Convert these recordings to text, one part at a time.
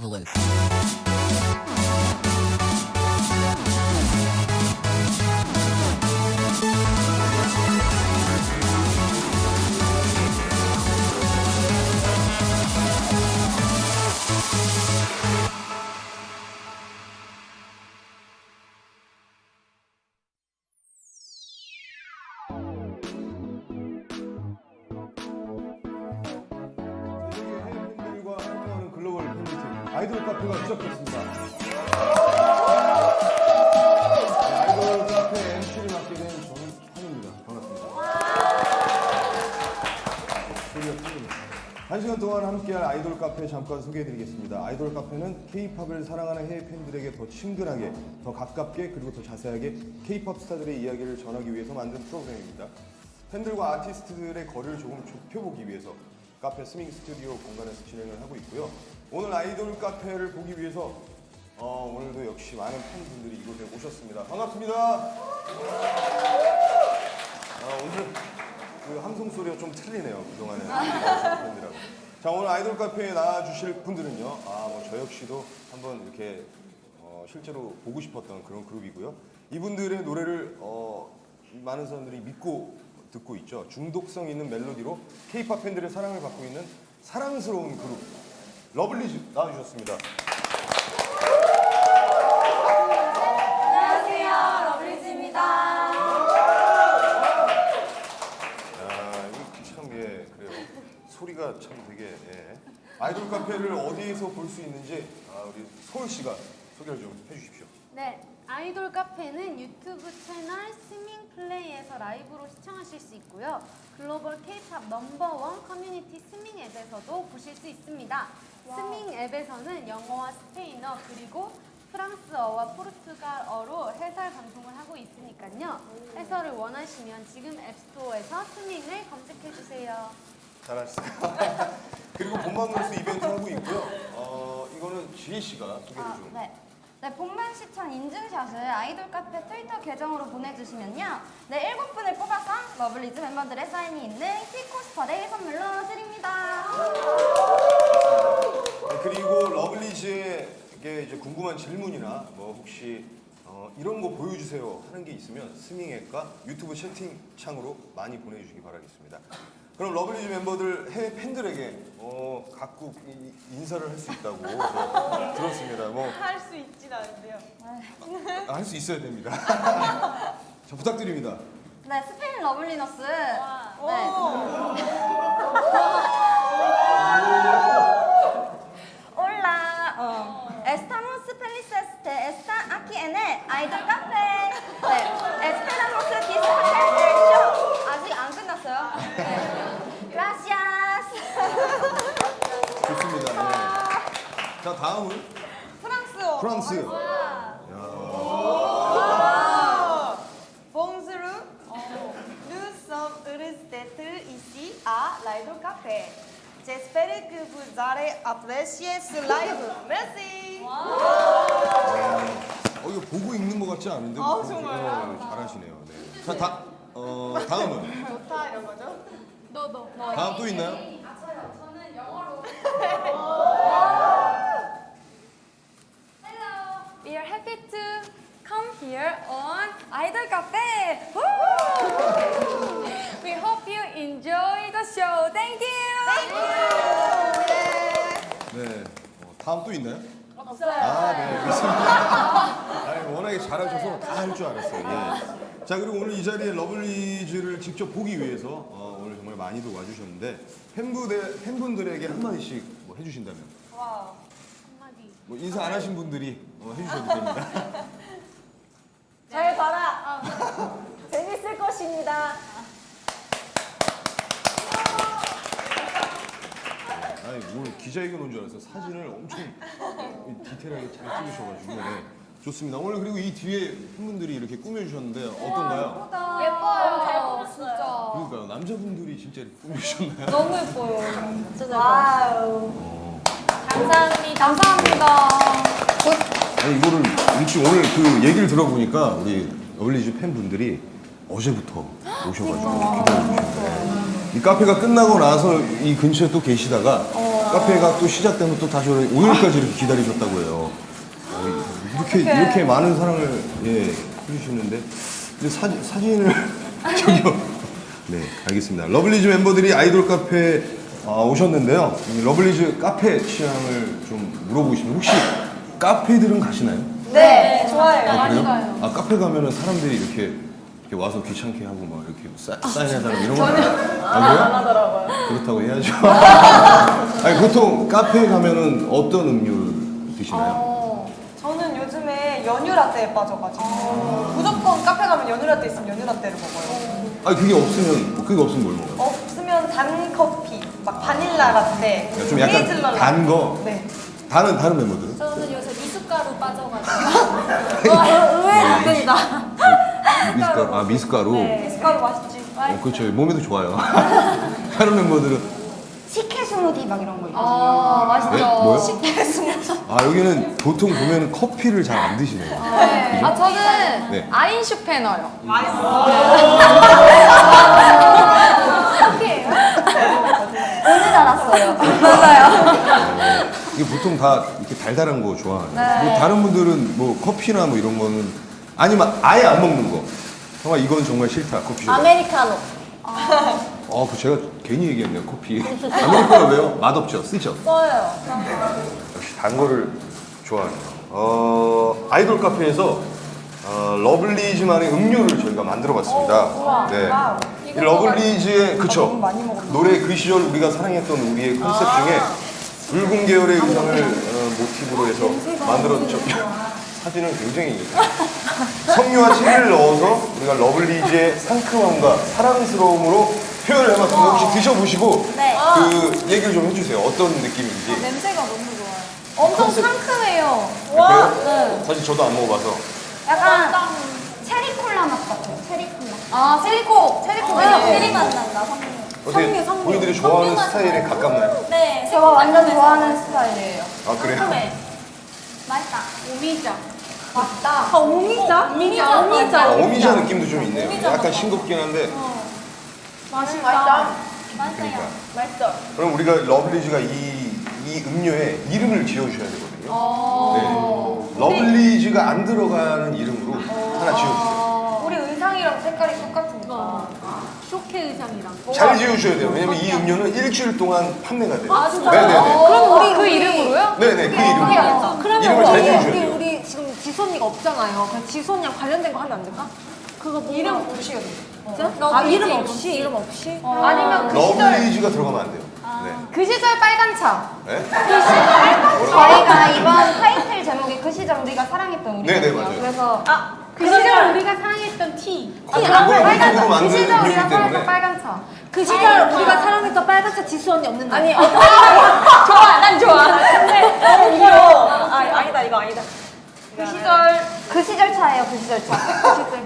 Babalu. 세 카페 잠깐 소개해드리겠습니다. 아이돌 카페는 K-팝을 사랑하는 해외 팬들에게 더 친근하게, 더 가깝게 그리고 더 자세하게 K-팝 스타들의 이야기를 전하기 위해서 만든 프로그램입니다. 팬들과 아티스트들의 거리를 조금 좁혀보기 위해서 카페 스밍 스튜디오 공간에서 진행을 하고 있고요. 오늘 아이돌 카페를 보기 위해서 어, 오늘도 역시 많은 팬분들이 이곳에 오셨습니다. 반갑습니다. 아, 오늘 그 함성 소리가 좀 틀리네요. 그동안에 팬들하고. 자 오늘 아이돌 카페에 나와주실 분들은요. 아 뭐 저 역시도 한번 이렇게 어, 실제로 보고 싶었던 그런 그룹이고요. 이분들의 노래를 어, 많은 사람들이 믿고 듣고 있죠. 중독성 있는 멜로디로 K-팝 팬들의 사랑을 받고 있는 사랑스러운 그룹 러블리즈 나와주셨습니다. 소리가 참 되게, 예. 아이돌 카페를 어디에서 볼 수 있는지, 아, 우리 소울 씨가 소개를 좀 해주십시오. 네, 아이돌 카페는 유튜브 채널 스밍 플레이에서 라이브로 시청하실 수 있고요. 글로벌 K-팝 넘버원 커뮤니티 스밍 앱에서도 보실 수 있습니다. 스밍 앱에서는 영어와 스페인어 그리고 프랑스어와 포르투갈어로 해설 방송을 하고 있으니까요. 해설을 원하시면 지금 앱스토어에서 스밍을 검색해 주세요. 잘하셨어요. 그리고 본방사수 이벤트 하고 있고요. 어, 이거는 지혜 씨가 소개를 아, 좀. 네. 네, 본방 시청 인증샷을 아이돌 카페 트위터 계정으로 보내주시면요. 네, 일곱 분을 뽑아서 러블리즈 멤버들의 사인이 있는 티코스터를 선물로 드립니다. 네, 그리고 러블리즈에게 이제 궁금한 질문이나 뭐 혹시 어, 이런 거 보여주세요 하는 게 있으면 스밍 앱과 유튜브 채팅창으로 많이 보내주시기 바라겠습니다. 그럼 러블리즈 멤버들 해외 팬들에게 어, 각국 이- 인사를 할 수 있다고 저 들었습니다. 뭐할수 있진 않은데요. 할수 있어야 됩니다. 자 부탁드립니다. 네, 스페인 러블리너스. 네. 오. Hola, 어, estamos felices de estar aquí en el 아이돌 카페. 네, esperamos disfrutar del show. 아직 안 끝났어요. 네. Gracias. 좋습니다. 네. 자 다음은 프랑스어. 프랑스. Nous sommes heureux d'être ici à l'Idol Café. J'espère que vous allez apprécier ce live. Merci. 어 이거 보고 읽는 것 같지 않은데? 아, 어, 정말요? 잘하시네요. 네. 자 다, 어, 다음은 좋다 이런 거죠? 너 너. 다음 또 있나요? We are happy to come here on Idol Cafe. we hope you enjoy the show. Thank you. 네. 어, 다음 또 있나요? 없어요. 아, 네, 알겠습니다. 아니, 워낙에 잘하셔서 다 할 줄 알았어요. 예. 자, 그리고 오늘 이 자리에 러블리즈를 직접 보기 위해서 어, 오늘 정말 많이도 와주셨는데 팬분들, 팬분들에게 한마디씩 뭐 해주신다면 한마디. 뭐 인사 안 하신 분들이 어, 해주셔도 됩니다. 잘 봐라. 재밌을 것입니다. 아니, 뭘 기자회견 온 줄 알았어요. 사진을 엄청 디테일하게 잘 찍으셔가지고. 네. 좋습니다. 오늘 그리고 이 뒤에 팬분들이 이렇게 꾸며주셨는데 어떤가요? 예뻐요. 잘 뽑았어요. 그러니까요. 남자분들이 진짜 꾸며주셨나요? 너무 예뻐요. 진짜 잘 와우. 감사합니다. 감사합니다. 이거를 일찍 오늘 그 얘기를 들어보니까 우리 러블리즈 팬분들이 어제부터 오셔가지고 기다려주셨어요. 이 카페가 끝나고 나서 이 근처에 또 계시다가 카페가 또 시작되면 또 다시 오늘- 오늘까지 이렇게 기다리셨다고 해요. 아, 이렇게 이렇게 많은 사랑을 예 해주시는데 근데 사진 사진을 저기요. 네 알겠습니다. 러블리즈 멤버들이 아이돌 카페 아, 오셨는데요. 이 러블리즈 카페 취향을 좀 물어보고 싶습니다. 혹시 카페들은 가시나요? 네, 좋아요. 아 그래요? 가요. 아 카페 가면은 사람들이 이렇게, 이렇게 와서 귀찮게 하고 막 이렇게 사, 사인해달라고 이런 거안 해요? 안 해요? 하더라고요. 그렇다고 해야죠. 아니 보통 카페 가면은 어떤 음료를 드시나요? 어, 저는 요즘에 연유 라떼에 빠져가지고 무조건 카페 가면 연유 라떼 있으면 연유 라떼를 먹어요. 아 그게 없으면 그게 없으면 뭘 먹어요? 없으면 단 커피, 막 바닐라 라떼, 좀 약간. 단 거. 네. 다른 다른 멤버들은? 저는 요새 미숫가루 빠져가지고 와 의외의 답변이다 미숫가루. 아 미숫가루. 미숫가루 맛있지. 어, 그렇죠. 몸에도 좋아요. 다른 멤버들은 식혜 스무디 막 이런 거 있죠. 아 맛있죠. 네? 뭐요? 아 여기는 보통 보면 커피를 잘 안 드시네요. 네. 아 저는 네. 아인슈페너요. 오늘 알았어요. 이게 보통 다 이렇게 달달한 거 좋아하는. 네. 뭐 다른 분들은 뭐 커피나 뭐 이런 거는 아니면 아예 안 먹는 거. 정말 이건 정말 싫다 커피. 아메리카노 어, 그 제가 괜히 얘기했네요 커피. 아메리카노 왜요? 맛없죠, 쓰죠. 써요 역시 단 거를 좋아하네요. 어, 아이돌 카페에서 어, 러블리즈만의 음료를 저희가 만들어봤습니다. 네. 와우. 이 러블리즈의 그쵸. 노래 그 시절 우리가 사랑했던 우리의 컨셉 중에 붉은 계열의 의상을 어, 모티브로 해서 만들었죠. 사진은 굉장히 석류와 체리를 넣어서 우리가 러블리즈의 상큼함과 사랑스러움으로 표현을 해봤습니다. 혹시 드셔보시고 네. 그 얘기를 좀 해주세요. 어떤 느낌인지. 냄새가 너무 좋아요 엄청 컨셉. 상큼해요. 와. 사실 저도 안 먹어봐서. 약간 체리 콜라 맛 같아요. 체리 콜라. 아 체리코 체리코 네, 네. 체리 맛 난다 성류 석류. 본인들이 좋아하는 스타일에 나요. 가깝나요? 네 제가 완전 좋아하는 스타일이에요. 아 그래요? 맛있다 오미자. 맞다 아 오미자? 오미자 오미자. 아, 오미자 느낌도 좀 있네요. 약간. 싱겁긴 한데. 맛있다 그러니까. 맛있어요 맛있어. 그럼 우리가 러블리즈가 이, 이 음료에 이름을 지어주셔야 되거든요. 어. 네. 러블리즈가 안 들어가는 이름으로 하나 지어주세요. 우리 의상이랑 색깔이 똑같으니까. 어. 쇼케 의상이랑. 잘 지어주셔야 돼요. 왜냐면 이 음료는 일주일 동안 판매가 돼요. 아, 진짜요? 네네네. 그럼 우리 그 이름으로요? 네네, 그 이름으로. 그러면 이름을 잘 우리, 지어주셔야 우리, 돼요. 우리 지금 지수 언니가 없잖아요. 그럼 지수 언니랑 관련된 거 하면 안 될까? 그거 뭐 이름 부르셔야 돼요. 진짜? 아 이름 없이 이름 없이? 아니면 그 시절 러블리즈가 들어가면 안 돼요. 네. 그 시절 빨간 차. 네? 저희가 이번 타이틀 제목이 그 시절 우리가 사랑했던 네네, 우리거든요. 맞아요. 그래서 그 시절 우리가 사랑했던 티. 아, 그걸 빨간 미국으로 차. 그 시절 우리가. 사랑했던 빨간 차. 그 시절 우리가 사랑했던 빨간 차 지수 언니 없는 날. 아니 어, 좋아 난 좋아 근데 너무 귀여워. 아, 아니다, 이거 아니다. 그 시절 그 시절 차예요. 그 시절 차.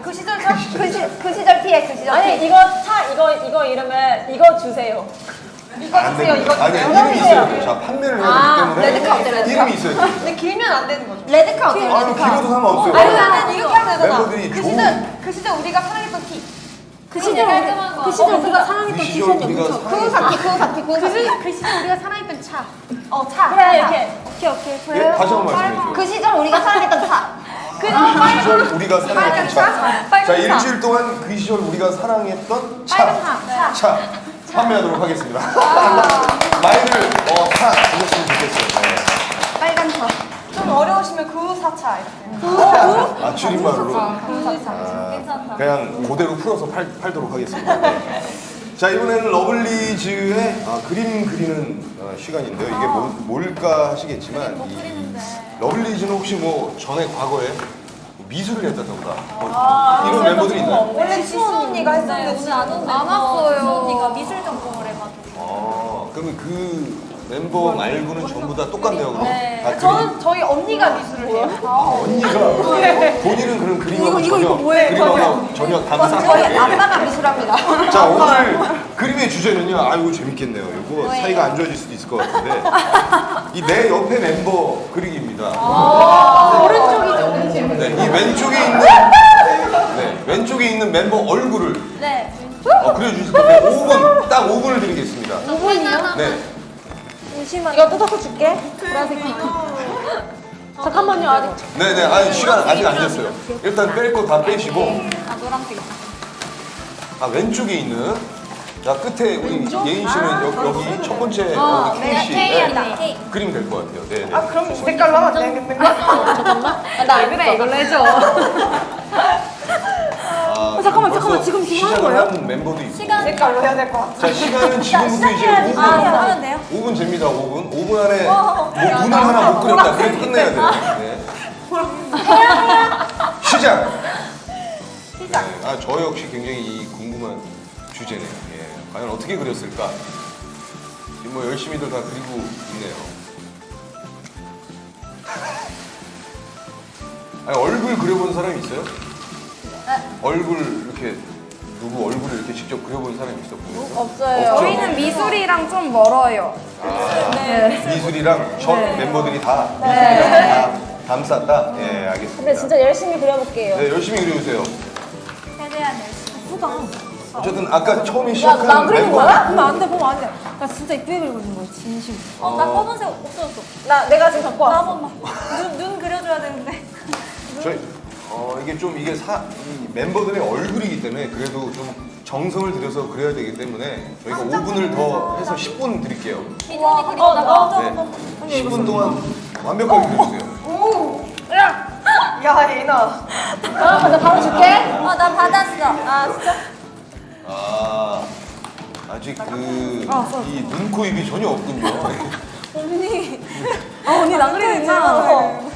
그 시절 참 그, 시, 그 시절 티에 그 시절 아니 티. 이거 차 이거 이거 이름에 이거 주세요 안 됩니다. 이거 아니. 이름이 있어야 돼요. 자, 판매를 해야 되기 때문에. 이름이 있어야 돼요. 근데 길면 안 되는 거죠. 레드카우트. 아, 그럼 길어도 상관없어요. 아니, 나는 이렇게 하면 되잖아. 멤버들이 그 좋은- 시절, 그 시절 우리가 사랑했던 티. 그 시절 우리, 거. 그 시절 어, 우리가 그거- 사랑했던 그 없는 척. 사랑했던 구사티 구사티 그, 그 시절 우리가 사랑했던 차. 어, 차. 그래 이렇게 오케이 오케이. 예? 다시 한 번 말씀해 주세요. 그 시절 우리가 사랑했던 차. 그 시절 우리가 사랑했던 차. 자, 차. 일주일 동안 그 시절 우리가 사랑했던 차. 차. 차. 판매하도록 하겠습니다. 많이들 어, 차 주셨으면 좋겠어요. 네. 빨간 차. 좀 어려우시면 구사차 이렇게. 아, 줄임말로. 그 아, 괜찮다. 그냥 그대로 풀어서 팔, 팔도록 하겠습니다. 네. 자, 이번에는 러블리즈의 아, 그림 그리는 어, 시간인데요. 이게 뭐- 뭘까 하시겠지만 이 러블리즈는 혹시 뭐 전에 과거에 미술을 했다던가 뭐 이런 멤버들이 있나요? 원래 지수 언니가 네 했었는데 오늘 안 왔어요. 언니가 미술 전공을 해가지고 아, 그러면 그 멤버 말고는 전부 다 똑같네요. 그럼 네. 다. 저는 저희 언니가 미술을 해요. 언니가 본인은 그런 그림하고 이거, 전혀? 그림하고 전혀 다른 저희. 아빠가 미술합니다. 자 오늘 그림의 주제는요. 아이고 재밌겠네요. 이거 사이가 안 좋아질 수도 있을 것 같은데 이 내 옆에 멤버 그리기입니다. 오른쪽이죠, 오른쪽. 네, 이 왼쪽에 있는 네, 왼쪽에 있는 멤버 얼굴을 네 어, 그려주실 건데 5분 딱 5분을 드리겠습니다. 5분이요? 네. 잠시만. 이거 뜯어서 줄게. 보라색 티. 잠깐만요, 아직. 네네 아니 시간 아직 안 됐어요. 일단 뺄 거 다 빼시고 아 노란색. 아 왼쪽에 있는 자 끝에 우리 예인 씨는 여기, 여기 첫 번째 여기 K 씨. 네, 그림 될 것 같아요. 네 네. 아 그럼 이 색깔로 하면 안 되겠는가? 아, 나 그래, 이걸로 해줘. 아, 어, 잠깐만, 잠깐만. 지금 지금 하는 거예요? 하는 멤버도 있고. 시간 색깔로 해야 될 것 같아. 자 시간은 지금부터 이제 5분. 아, 하면 돼요? 5분 됩니다. 5분. 5분 안에 뭐 눈을 하나 못 그렸다. 그래도 끝내야 돼요. 네. 시작. 시작. 네. 아저 역시 굉장히 이 궁금한 주제네요. 예. 과연 어떻게 그렸을까? 지금 뭐 열심히들 다 그리고 있네요. 아니, 얼굴 그려본 사람 있어요? 얼굴 이렇게 누구 얼굴을 이렇게 직접 그려본 사람 있어 보여요? 없어요. 없죠? 저희는 미술이랑 좀 멀어요. 미술이랑 저 멤버들이 다 미술이랑 다 감쌌다? 예, 알겠습니다. 근데 진짜 열심히 그려볼게요. 네, 열심히 그려주세요. 최대한 열심히. 예쁘다. 어쨌든 아까 처음에 야, 시작한 나 그리는 거야? 보면 안 돼, 보면 안 돼. 나 진짜 이쁘게 그리고 있는 거야, 진심. 어, 나 검은색 없어졌어. 나, 내가 지금 갖고 나 왔어. 한 번만. 눈, 눈 그려줘야 되는데. 저희 어, 이게 좀 이게 사, 이 멤버들의 얼굴이기 때문에 그래도 좀 정성을 들여서 그려야 되기 때문에 저희가 5분을 더 해서 10분 드릴게요. 미준이 그리고 나 검정. 네. 10분 동안 완벽하게 그려주세요. 야 예인아. 아, 나 바로 줄게. 어, 나 받았어. 아, 진짜? 아, 아직 그, 이 눈, 코, 입이 전혀 없군요. 언니. 아, 언니 나 그리는구나.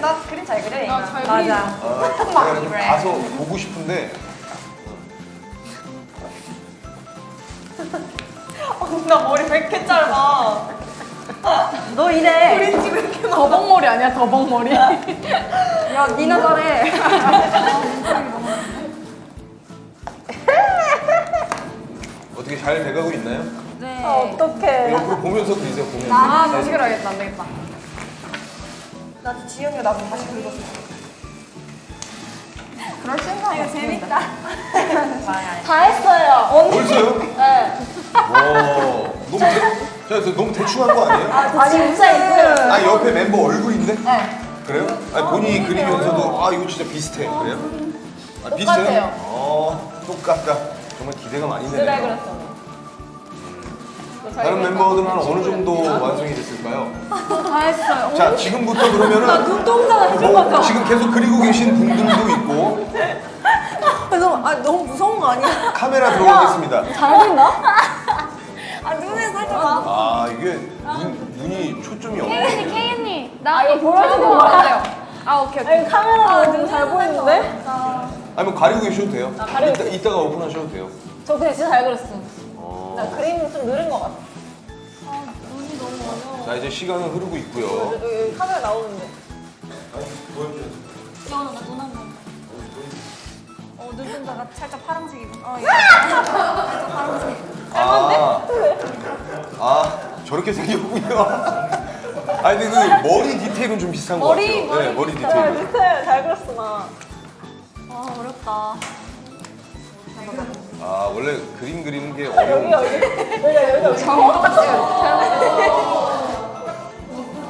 나 그림 잘 그려 예인아. 맞아. 아, 좀 가서 보고 싶은데 나 머리 왜 이렇게 짧아? 너 이래. 더벅머리 아니야, 더벅머리. 야, 니나 잘해. 어떻게 잘 돼가고 있나요? 네. 어떡해. 옆으로 보면서 그리세요, 보면서. 아, 다시 그려야겠다, 안 되겠다. 나 지영이가 나도 다시 싶어. 그럴 생각 이거 재밌다. 다 했어요. 벌써요? 네. 와, 너무, 대, 자, 너무 대충 한 거 아니에요? 아, 진짜 이뻐요. 아, 옆에 멤버 얼굴인데? 네. 그래요? 아니, 본인이 그리면서도, 아, 이거 진짜 비슷해. 그래요? 아? 똑같아요. 어, 똑같다. 정말 기대가 많이 그래, 되네요. 그랬어. 다른 멤버들은 어느 정도 완성이 됐을까요? 다 했어요. 자, 지금부터 그러면은 눈동자가 해준 뭐, 거죠? 지금 계속 그리고 계신 분들도 있고 너무, 아, 너무 무서운 거 아니야? 카메라 들어가겠습니다. 잘 그린다? 아, 눈에 살짝 봐. 아 이게 눈, 눈이 초점이 없네. 케이언니, 케이언니. 나 이거 보여주고 말아요. 아, 오케이, 오케이. 아니, 카메라가 너무 잘 보이는데? 아니 뭐 가리고 계셔도 돼요. 가리고 이따, 이따가 오픈하셔도 돼요. 저 근데 진짜 잘 그렸어. 어. 나 그림 좀 느린 것 같아. 눈이 너무 어려워. 자 이제 시간은 흐르고 있고요. 여기 카메라 나오는데. 재원아, 나눈 한 번. 어, 눈동자가 살짝 파란색이고. 어, 아, 아 저렇게 생겼군요. 아니 근데 그 머리 디테일은 좀 비슷한 것 머리, 같아요. 네, 머리 머리 잘 디테일. 비슷해. 잘 그렸어, 나. 아, 어렵다. 아 원래 그림 그리는 게 여기, 여기. 어려운데. 여기, 여기, 여기.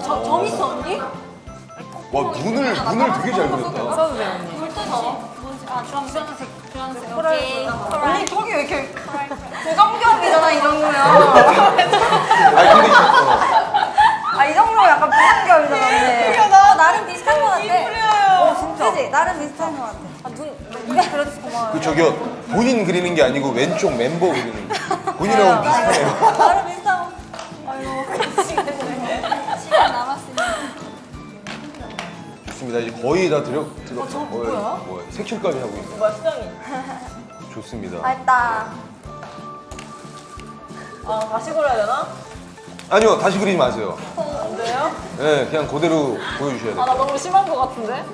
저, 점 있어, 언니? 와 눈을 눈을 되게 잘 그렸다. 써도 돼요, 언니. 물때서 뭐지? 아, 주황색. 주황색. 오케이. 언니 저기 왜 이렇게 고정경이잖아 이 정도면. 아니 근데 어, 아이 정도면 약간 부정경이잖아 근데. 어, 나름 비슷한 것 같아. 어 진짜. 그지 나름 비슷한 것 같아. 아, 눈, 눈 그려줘서 고마워요. 그 저기요 본인 그리는 게 아니고 왼쪽 멤버 그리는 거. 본인하고 비슷해요. 나름 비슷한 것 아이고, 시간 남았으니까. 좋습니다. 이제 거의 다 들어 들어. 어, 뭐야? 뭐야? 색칠까지 하고 있어요. 뭐야, 수정이. 좋습니다. 됐다. 아, 다시 그려야 되나? 아니요 다시 그리지 마세요. 안 돼요? 네 그냥 그대로 보여주셔야 아, 돼요. 나 너무 심한 것 같은데?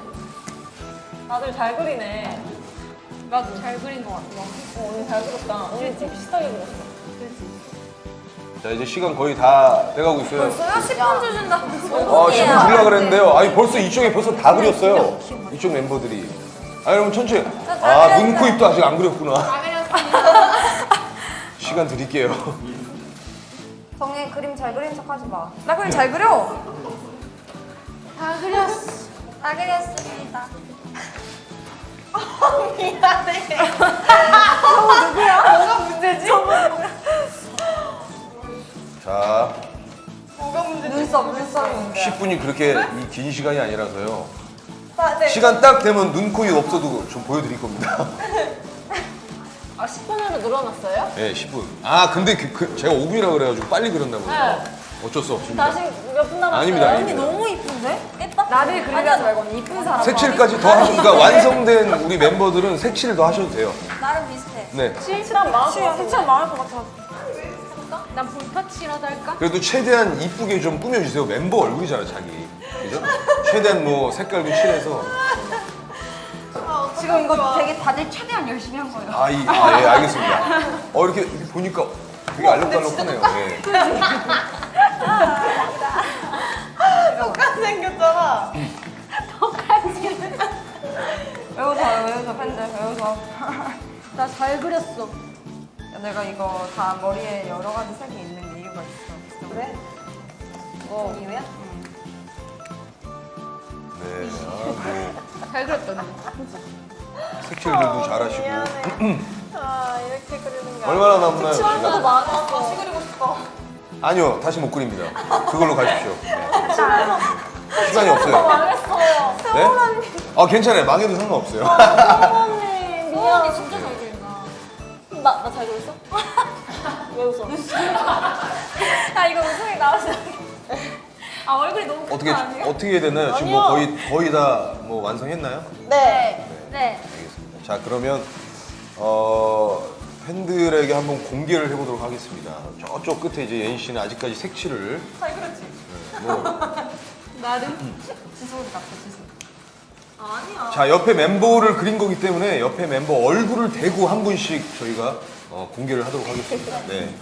다들 잘 그리네. 나도 잘 그린 것 같아. 어, 언니 잘 그렸다. 언니 좀 비슷하게 그렸어. 자 이제 시간 거의 다 돼가고 있어요. 10분 주준다. 어 10분 줄라 그랬는데요. 아니 벌써 이쪽에 벌써 다 그렸어요. 이쪽 멤버들이. 아 여러분 천천히. 아 눈, 코, 입도 아직 안 그렸구나. 시간 드릴게요. 정혜 그림 잘 그린 척 하지 마. 나 그림 잘 그려. 다 그렸어. 다 그렸습니다. 자, 눈썹, 눈썹인데. 10분이 그렇게 이긴 시간이 아니라서요. 아, 네. 시간 딱 되면 눈, 코, 입 없어도 좀 보여드릴 겁니다. 아 10분으로 늘어났어요? 네, 10분. 아, 근데 그, 그- 제가 5분이라 그래가지고 빨리 그렸나 보네요. 어쩔 수 없습니다. 다시 몇 분 남았어요? 아닙니다, 언니 아닙니다. 너무 이쁜데? 예뻐? 나를 그리지 말고 언니 이쁜 사람. 색칠까지 더 하시니까 완성된 우리 멤버들은 색칠을 더 하셔도 돼요. 나름 비슷해. 네. 실수랑 마음 칠색칠 많을 것 같아. 난 볼터치라도 할까? 그래도 최대한 이쁘게 좀 꾸며주세요. 멤버 얼굴이잖아, 자기. 그죠? 최대한 뭐 색깔도 칠해서. 지금 이거 되게 다들 최대한 열심히 한 거예요. 아, 이, 아, 예, 알겠습니다. 어, 이렇게, 이렇게 보니까 되게 알록달록하네요. 예. 똑같이 생겼잖아. 외워서, 외워서, 팬들, 외워서. 나 잘 그렸어. 야, 내가 이거 다 머리에 여러 가지 색이 있는 이유가 있어. 그래? 어. 이유야? 네. 아, 뭐, 잘 그렸다. 색칠들도 잘하시고. 아, 이렇게 그리는 게 얼마나 남나요, 시간? 많아. 다시 그리고 싶어. 아니요, 다시 못 그립니다. 그걸로 가십시오. 네. 시간이 없어요. 망했어요. 네? 아, 괜찮아요. 망해도 상관없어요. 언니, 미안. 언니 진짜 잘 그린다. 나, 나 잘 그렸어? 왜 웃어? 아, 이거 웃음이 나오지 아, 얼굴이 너무 큰거 어떻게, 아니에요? 어떻게 해야 되나요? 지금 뭐 거의, 거의 다 뭐 완성했나요? 네. 네. 알겠습니다. 자, 그러면, 어, 팬들에게 한번 공개를 해보도록 하겠습니다. 저쪽 끝에 이제 예인 씨는 아직까지 색칠을. 잘 그렸지? 네, 뭐. 나름. 지소리 같아, 지소. 아니야. 자, 옆에 멤버를 그린 거기 때문에 옆에 멤버 얼굴을 대고 한 분씩 저희가 어, 공개를 하도록 하겠습니다. 네.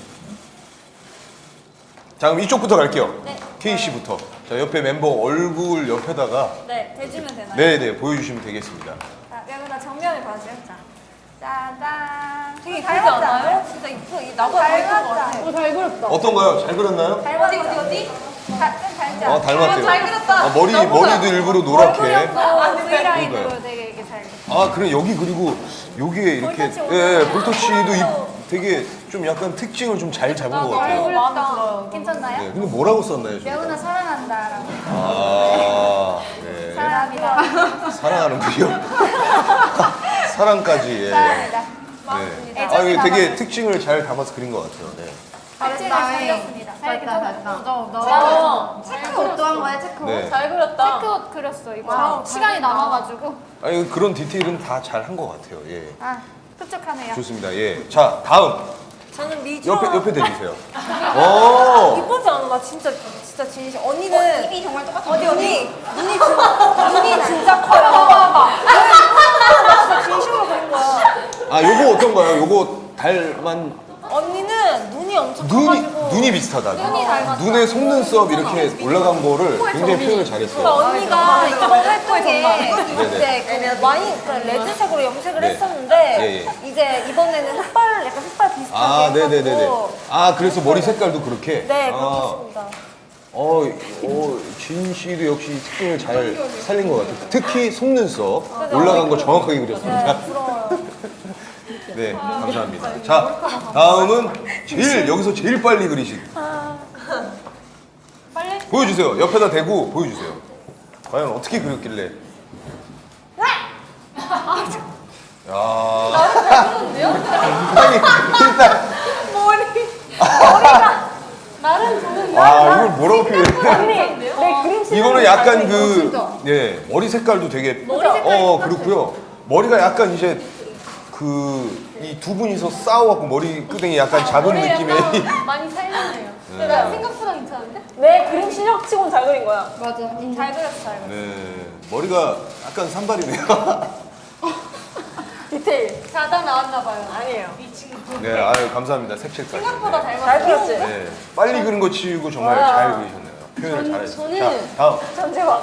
자, 그럼 이쪽부터 갈게요. K 씨부터. 자, 옆에 멤버 얼굴 옆에다가 네, 대주면 되나요? 네 네 보여주시면 되겠습니다. 자, 여러분 정면을 봐주세요. 자. 짜잔. 되게 잘 이쁘지. 않아요? 진짜 이쁘, 이- 나보다 더 이쁜 것 같아. 어, 잘 그렸다. 어떤가요? 잘 그렸나요? 닮았 어디, 어디, 닮지 않아? 어, 닮았대요. 잘 그렸다. 아, 머리 머리도 일부러 노랗게. 아, V라인으로 그러니까요. 되게 이렇게 잘 그렸다. 아, 그래 여기 그리고 여기에 이렇게 볼터치 예, 예, 볼터치도 이- 되게 좀 약간 특징을 좀 잘 잡은 것잘 같아요. 그렸다. 괜찮나요? 네, 근데 뭐라고 썼나요, 저희가? 여운아 사랑한다 라고. 아, 네. 사랑합니다. 사랑하는군요. 사랑까지. 예. 사랑합니다. 네. 아, 이게 되게 특징을 잘 담아서 그린 것 같아요. 네. 발제를 살렸습니다. 잘했다, 잘했다. 너, 너. 어, 체크옷도 한 거야, 체크옷? 네. 잘 그렸다. 체크옷 그렸어, 이거. 와우, 시간이 남아가지고. 아니, 그런 디테일은 다 잘 한 것 같아요. 예. 아, 흡족하네요. 좋습니다. 예. 자, 다음. 저는 미주. 옆에, 옆에 대주세요. 오! 이쁘지 않아? 나 진짜, 진짜 진심. 언니는. 입이 정말 똑같아. 어디, 어디? 눈이, 진, 눈이 진짜 커요. 봐봐. 나 진짜 진심으로 그린 거야. 아, 요거 어떤가요? 요거 닮은 언니는 눈이 엄청 눈이, 커가지고. 눈이 비슷하다. 눈이 닮았어. 눈에 속눈썹 이렇게 올라간 거를 굉장히 표현을 그러니까 잘했어요. 언니가 이번 활동에 네네. 이제 그 와인 그 레드색으로 염색을 네. 했었는데 예, 이제 이번에는 흑발 약간 흑발 비슷하게 아, 네네네네. 해가지고 아, 그래서 머리 색깔도 그렇게? 네 아. 그렇게 했습니다. 어, 어, 진 씨도 역시 특징을 잘 살린 것 같아요. 특히 속눈썹 올라간 거 정확하게 그렸습니다. 네 부러워요. 네, 감사합니다. 자, 다음은 제일 여기서 제일 빨리 그리신. 빨리? 보여주세요. 옆에다 대고 보여주세요. 과연 어떻게 그렸길래? 야. 아니 일단 나름 저는 아 이걸 뭐라고 표현해? 내 그림 이거는 약간 그, 예, 머리 색깔도 되게, 어, 그렇고요. 머리가 약간 이제 그, 이 두 분이서 싸워갖고 머리 끄댕이 약간 잡은 느낌의. 많이 살렸네요. 네. 나 생각보다 괜찮은데? 내 그림 실력 치곤 잘 그린 거야. 맞아. 잘 그렸어, 잘 그렸어. 네, 머리가 약간 산발이네요. 디테일. 자다 나왔나봐요. 아니에요. 네, 아유, 감사합니다. 색칠까지. 생각보다 잘 잘. 그렸지? 네, 빨리 그린 거 치우고 정말 와. 잘 그리셨네요. 표현을 저는- 잘했어요. 저는- 자, 다음. 전체 봐.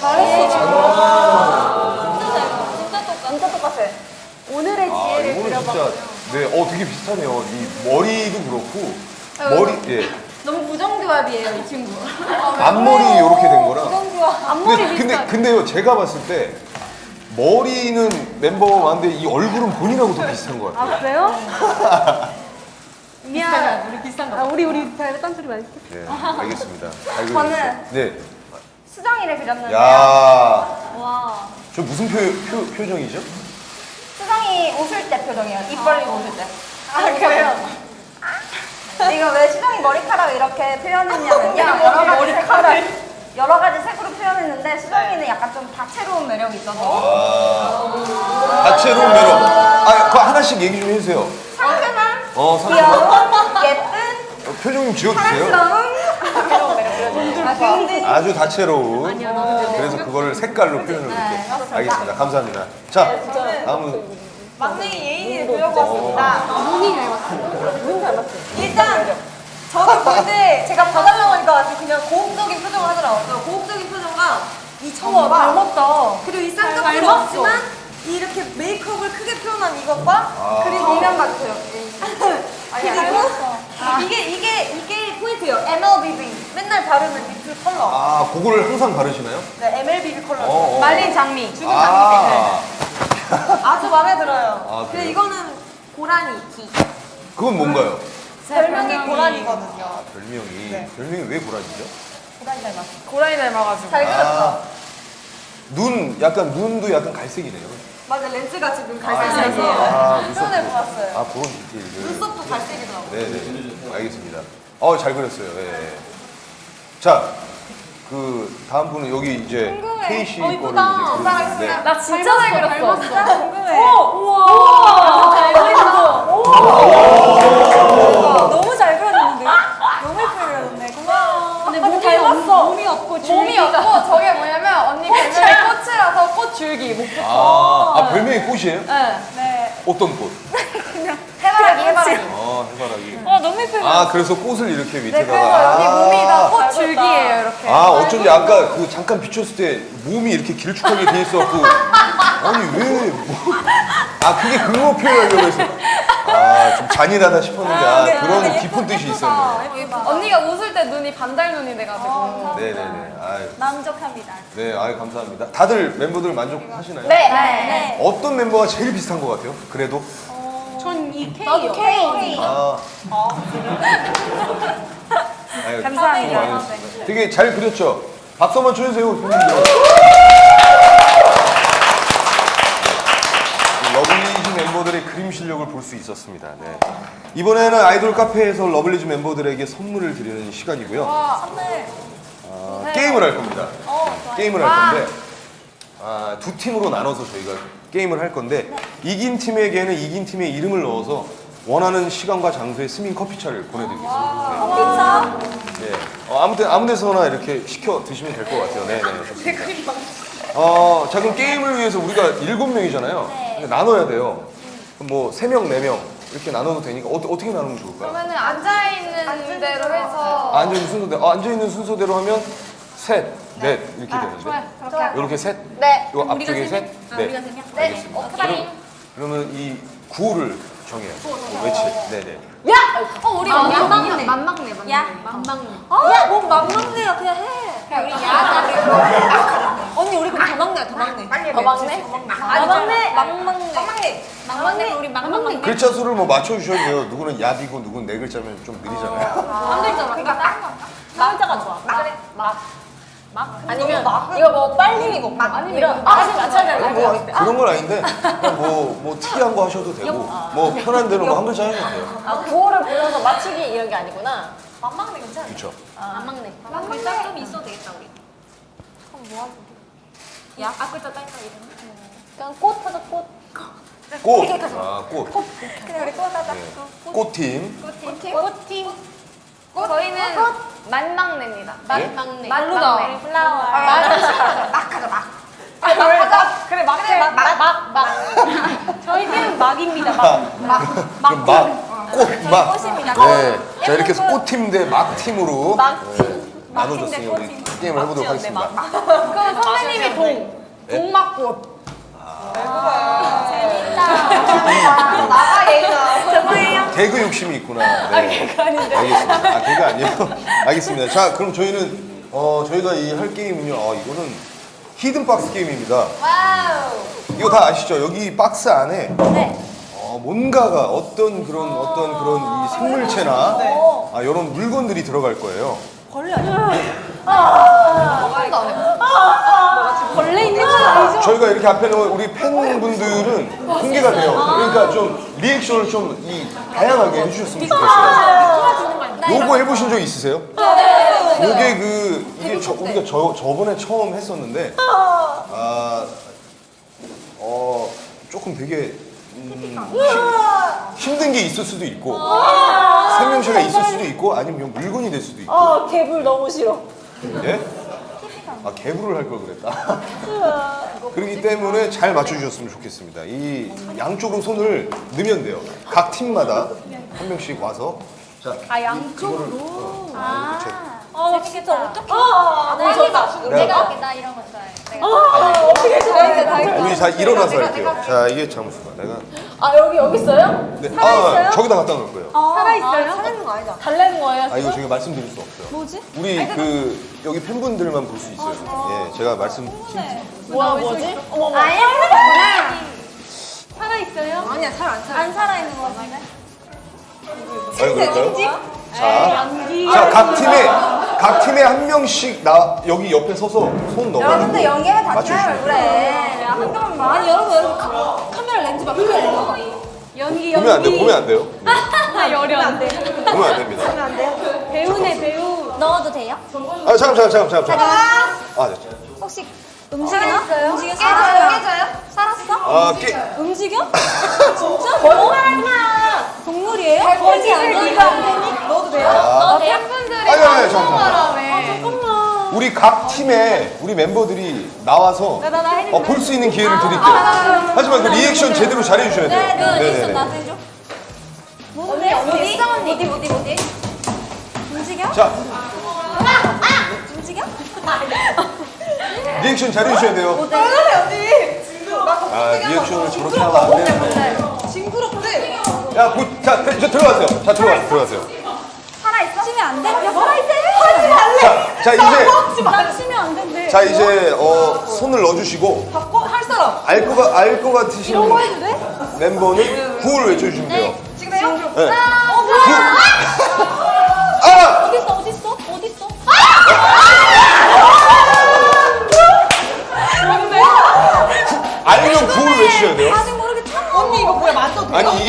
잘했어. 진짜 똑같아. 진짜 똑같아. 오늘의 아, 지혜를 진짜, 그려봤고요. 네, 어, 되게 비슷하네요. 이 머리도 그렇고, 머리 예 너무 부정교합이에요 이 친구. 앞머리 이렇게 된 거랑 앞머리 근데, 근데 비슷한. 근데요 제가 봤을 때 머리는 멤버가 많은데 이 얼굴은 본인하고 더 비슷한 것 같아요. 아 그래요? 미안. 우리 비슷한 거. 아 우리 우리 다 딴소리 많이. 네, 알겠습니다. 잘 저는-. 네, 수정이를 그렸는데요. 야, 와. 저 무슨 표, 표, 표정이죠? 수정이 웃을 때 표정이에요. 입 벌리고 웃을 때. 아 그래요? 이거 왜 수정이 머리카락 이렇게 표현했냐면요. 여러 가지 색깔을 여러 가지 색으로 표현했는데 수정이는 약간 좀 다채로운 매력이 있어서 아, 다채로운 매력. 아, 그거 하나씩 얘기 좀 해주세요. 상큼한, 어. 귀여운, 예쁜, 어, 표정 좀 지어주세요. 사랑스러운 다채로운 매력 아, 아주 다채로운. 그래서 그거를 색깔로 표현을 네, 이렇게. 알겠습니다. 감사합니다. 자, 다음은 막내 예인이를 그려봤습니다. 눈이 닮았어. 일단 저도 볼때 제가 봐달라고 하니까 아주 그냥 고혹적인 표정을 하더라고요. 고혹적인 표정과 이 점과 닮았다. 그리고 이 쌍꺼풀이. 없지만 이렇게 메이크업을 크게 표현한 이것과 아. 그리고 정면 같아요. 그리고 이게 이게 이게 포인트예요. MLBB 맨날 바르는 립 컬러. 아, 그거를 항상 바르시나요? 네, MLBB 컬러. 어, 어. 말린 장미. 죽은 장미. 아, 아주 마음에 들어요. 아, 근데? 이거는 고라니 키. 그건 뭔가요? 별명이 고라니거든요. 별명이. 네. 별명이 왜 고라니죠? 고라니 닮았어. 고라니 닮아가지고. 잘 그렸죠? 아, 눈, 약간 눈도 약간 갈색이네요. 맞아 렌즈가 지금 아, 갈색이라서 아, 표현해 눈썹도. 보았어요. 아, 그런 디테일들. 눈썹도 갈색이더라고. 네네. 알겠습니다. 어, 잘 그렸어요. 예. 자, 그 다음 분은 여기 이제 K 씨 어, 거를. 이제 그려주는데 나 진짜 잘 그렸어. 궁금해. 우와. 잘 그렸어. 너무 잘 그렸는데? 너무 예쁘게 그렸는데. 고마워. 근데 몸이 닮았어. 몸이 없고 몸이 없고 저게 뭐냐면 언니 별명이 꽃이라서 꽃줄기 목부터. 아, 아, 별명이 꽃이에요? 네. 네. 어떤 꽃? 해바라기, 해바라기. 아, 해바라기. 와 너무 예쁘게. 아, 그래서 꽃을 이렇게 밑에다가. 그래서 여기 아. 몸이 다 꽃 줄기예요 이렇게. 아, 어쩐지 아까 그 잠깐 비췄을 때 몸이 이렇게 길쭉하게 돼 있어갖고. 아니, 왜, 뭐. 아, 그게 그거 표현하려고 해서. 아, 좀 잔인하다 싶었는데, 아, 그런 깊은 뜻이 있었네. 언니가 웃을 때 눈이 반달 눈이 돼가지고. 네네네. 아유. 만족합니다. 네, 아유, 감사합니다. 다들 멤버들 만족하시나요? 네. 네. 어떤 멤버가 제일 비슷한 것 같아요? 그래도? 전 이 K요. K. 아. 아유, 감사합니다. 수고 많으셨습니다. 되게 잘 그렸죠? 박수 한번 쳐주세요, 형님들. 러블리즈 멤버들의 그림 실력을 볼 수 있었습니다. 네. 이번에는 아이돌 카페에서 러블리즈 멤버들에게 선물을 드리는 시간이고요. 선물. 아, 게임을 할 겁니다. 게임을 할 건데 아, 두 팀으로 나눠서 저희가 게임을 할 건데 이긴 팀에게는 이긴 팀의 이름을 넣어서 원하는 시간과 장소에 스밍 커피차를 보내드리겠습니다. 커피차. 네. 네. 어, 아무튼 아무 데서나 이렇게 시켜 드시면 될 것 같아요. 네, 네. 좋습니다. 어, 자 그럼 게임을 위해서 우리가 일곱 명이잖아요. 근데 나눠야 돼요. 뭐 세 명, 네 명 이렇게 나눠도 되니까 어, 어떻게 나누면 좋을까요? 그러면은 앉아 있는 대로 해서. 아, 앉아 있는 순서대로 어, 앉아 있는 순서대로 하면 셋, 넷 이렇게 되는데. 그렇게 이렇게 셋? 네. 요 앞쪽에 셋? 네. 우리가 세 명? 알겠습니다. 네. 그럼, 그러면 이 구호를 정해요. 외치. 네네. 어 우리 만막내. 만막내. 야. 만막내. 아, 뭔 막막내야. 그냥 해. 우리 야다. 언니, 우리 그럼 더 막내야, 더 막내. 더 막내? 막내. 막막내. 막내. 막막내. 우리 막막내. 글자 수를 뭐 맞춰주셔도 돼요. 누구는 야디고 누구는 네 글자면 좀 느리잖아요. 한 글자만. 그러니까 다른 거. 나 글자가 좋아. 그래. 막. 막? 아니면 이거 뭐 빨림이고 막 아니면 이런 아직 맞춰야 되는 거 그런 건 아닌데 뭐, 뭐 특이한 거 하셔도 되고 뭐 편한 대로 뭐한 글자 하셔도 돼요. 아 구호를 불러서 맞추기 이런 게 아니구나. 막막내 괜찮아. 그렇죠. 막막내. 막 글자 좀 있어도 되겠다 우리. 야, 앞 글자 딸까 이름. 그냥 꽃 하자 꽃. 꽃. 아, 꽃. 그래 우리 꽃 하자. 네. 꽃팀. 꽃팀. 꽃팀. 저희는 만막내입니다. 예? 막내. 말로다. 막내. 플라워. 막 하자 막. 아, 막 하자. 그래 막 해. 막 막. 막. 저희는 막입니다. 막. 그럼 막, 꽃, 막. 꽃입니다. 네. 자, 이렇게 해서 꽃팀 대 막팀으로 막팀. 네, 나눠졌으니 우리 게임을 해보도록 하겠습니다. 그럼 선배님이 동. 예? 동막꽃. 재밌다. 나가 얘가. 개그 욕심이 있구나. 네. 아, 개그 아닌데. 알겠습니다. 아, 개그 아니에요? 알겠습니다. 자, 그럼 저희는, 어, 저희가 이 할 게임은요, 아, 이거는 hidden 박스 게임입니다. 와우. 이거 다 아시죠? 여기 박스 안에 네. 어, 뭔가가 어떤 그런 어떤 그런 이 생물체나 아, 이런 물건들이 들어갈 거예요. 벌레 있는 거 아니죠? 저희가 이렇게 앞에 놓은 우리 팬분들은 공개가 돼요. 그러니까 좀 리액션을 좀 이 다양하게 해주셨으면 좋겠어요. 요거 해보신 적 있으세요? 네. 요게 그 이게 저, 우리가 저 저번에 처음 했었는데 아, 어 조금 되게 음, 힘- 힘든 게 있을 수도 있고 생명체가 있을 수도 있고 아니면 물건이 될 수도 있고. 아 개불 너무 싫어. 예? 아 개불을 할걸 그랬다. 그렇기 때문에 잘 맞춰주셨으면 좋겠습니다. 이 양쪽은 손을 넣으면 돼요. 각 팀마다 한 명씩 와서 자 아 양쪽으로. 어, 아. 이렇게 아 진짜 어떡해. 아 내가 무섭다. 내가- 할게. 나 이런 거 좋아해. 내가. 아 어떻게 다 있다. 우리 자 일어나서 할게요. 자 이게 잠시만 내가 아 여기 여기 있어요? 네, 아 저기다 갖다 놓을 거예요. 살아 있어요? 하는 거 아니다. 달래는 거예요? 아 이거 저희가 말씀드릴 수 없어요. 뭐지? 우리 그 여기 팬분들만 볼 수 있어요. 예, 제가 말씀 뭐야 뭐지? 어머 어머. 아예 살았구나. 살아 있어요? 아니야 잘안 차. 안 살아 있는 거지? 아유 그럴까요? 자, 자, 각 팀에 각 팀에 한 명씩 나 여기 옆에 서서 손 넣어. 여러분들 연기하면 다 티나요 그래. 한 명만. 아니 여러분 여러분 카, 카메라 렌즈 봐. 카메라 렌즈 봐. 연기 보면 안 돼, 보면 안 돼요. 아 열이 안 돼. 보면 안 됩니다. 배우네 배우. 넣어도 돼요? 아 잠깐 잠깐 잠깐 잠깐. 잠깐. 아, 네. 혹시 움직여? 움직여? 깨져요? 깨져요? 살았어? 아, 깨. 움직여? 진짜? 거짓말하지 마. 동물이에요? 거짓 아니야? 넣어도 돼요? 아, 팬분들이 아니, 아니, 아니, 잠깐만. 우리 각 팀에 우리 멤버들이 나와서? 어, 볼 수 있는 기회를 드릴게요. 하지만 그 리액션 제대로 잘해 주셔야 돼요. 네, 네, 리액션 네네네. 나도 해줘. 어디 어디 어디 어디 어디? 움직여? 자, 움직여? 리액션 잘해 주셔야 돼요. 빨리 어디? 아, 리액션을 저렇게 하면 안 되는데. 징그럽대. 야, 보, 자, 저 들어가세요. 자, 들어가세요. 들어가세요. 살아 있어? 치면 안 돼? 야 살아 있어. 자, 자 이제 나 치면 안 된대. 자 이제 어, 손을 넣어주시고 바꿔 할 사람. 알 거가 알거 같으신 이런 거 해도 돼? 멤버는 구호를 외쳐주시면 돼요. 지금 해요? 네. 어 구. 뭐야? 아! 어딨어 어딨어?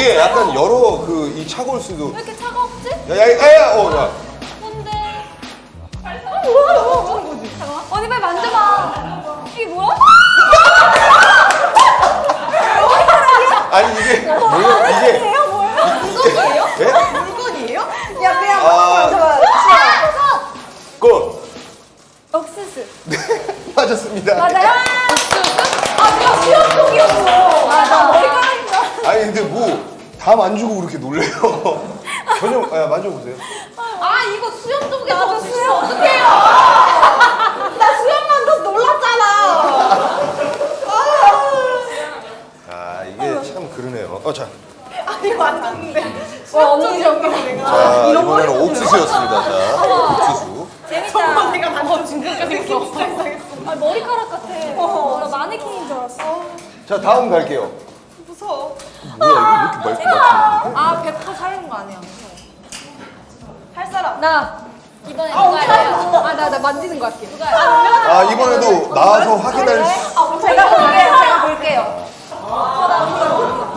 이게 약간 여러 그 이 차골수도 왜 이렇게 차가웠지? 야야야 어 야. 뭔데? 어, 뭐야? 잠깐만. 언니 빨리 만져봐. 이게 뭐야? 아니 이게 뭐야 이게 뭐야? 물건이에요? 예? 물건이에요? 야 그냥 아. 만져봐. 고 옥수수. 맞았습니다. 맞아요? 아 내가 수영복이었어. 아나 머리카락인가? 아니 근데 뭐 다 만지고 그렇게 놀래요. 전혀 아, 만져보세요. 아 이거 수영복에서 나도 수영 어떡해요? 나 수영만 더 놀랐잖아. 아 이게 참 그러네요. 어 자. 아니 만졌는데. 와 언니 저기 자 이번에는 옥수수였습니다. 자 옥수수. 재밌다. 내가 만져 지금까지 진짜 이상했어. 아 머리카락 같아. 어, 나 마네킹인 줄 알았어. 자 다음 갈게요. 무서워. 뭐야 이거 왜 이렇게 말고 맞추는 아 100% 살는 거 아니야? 할 사람. 나 이번에 누가 해요? 아 나 나 만지는 거 할게. 아 이번에도 나와서 확인할 수... 제가 볼게요. 제가 볼게요.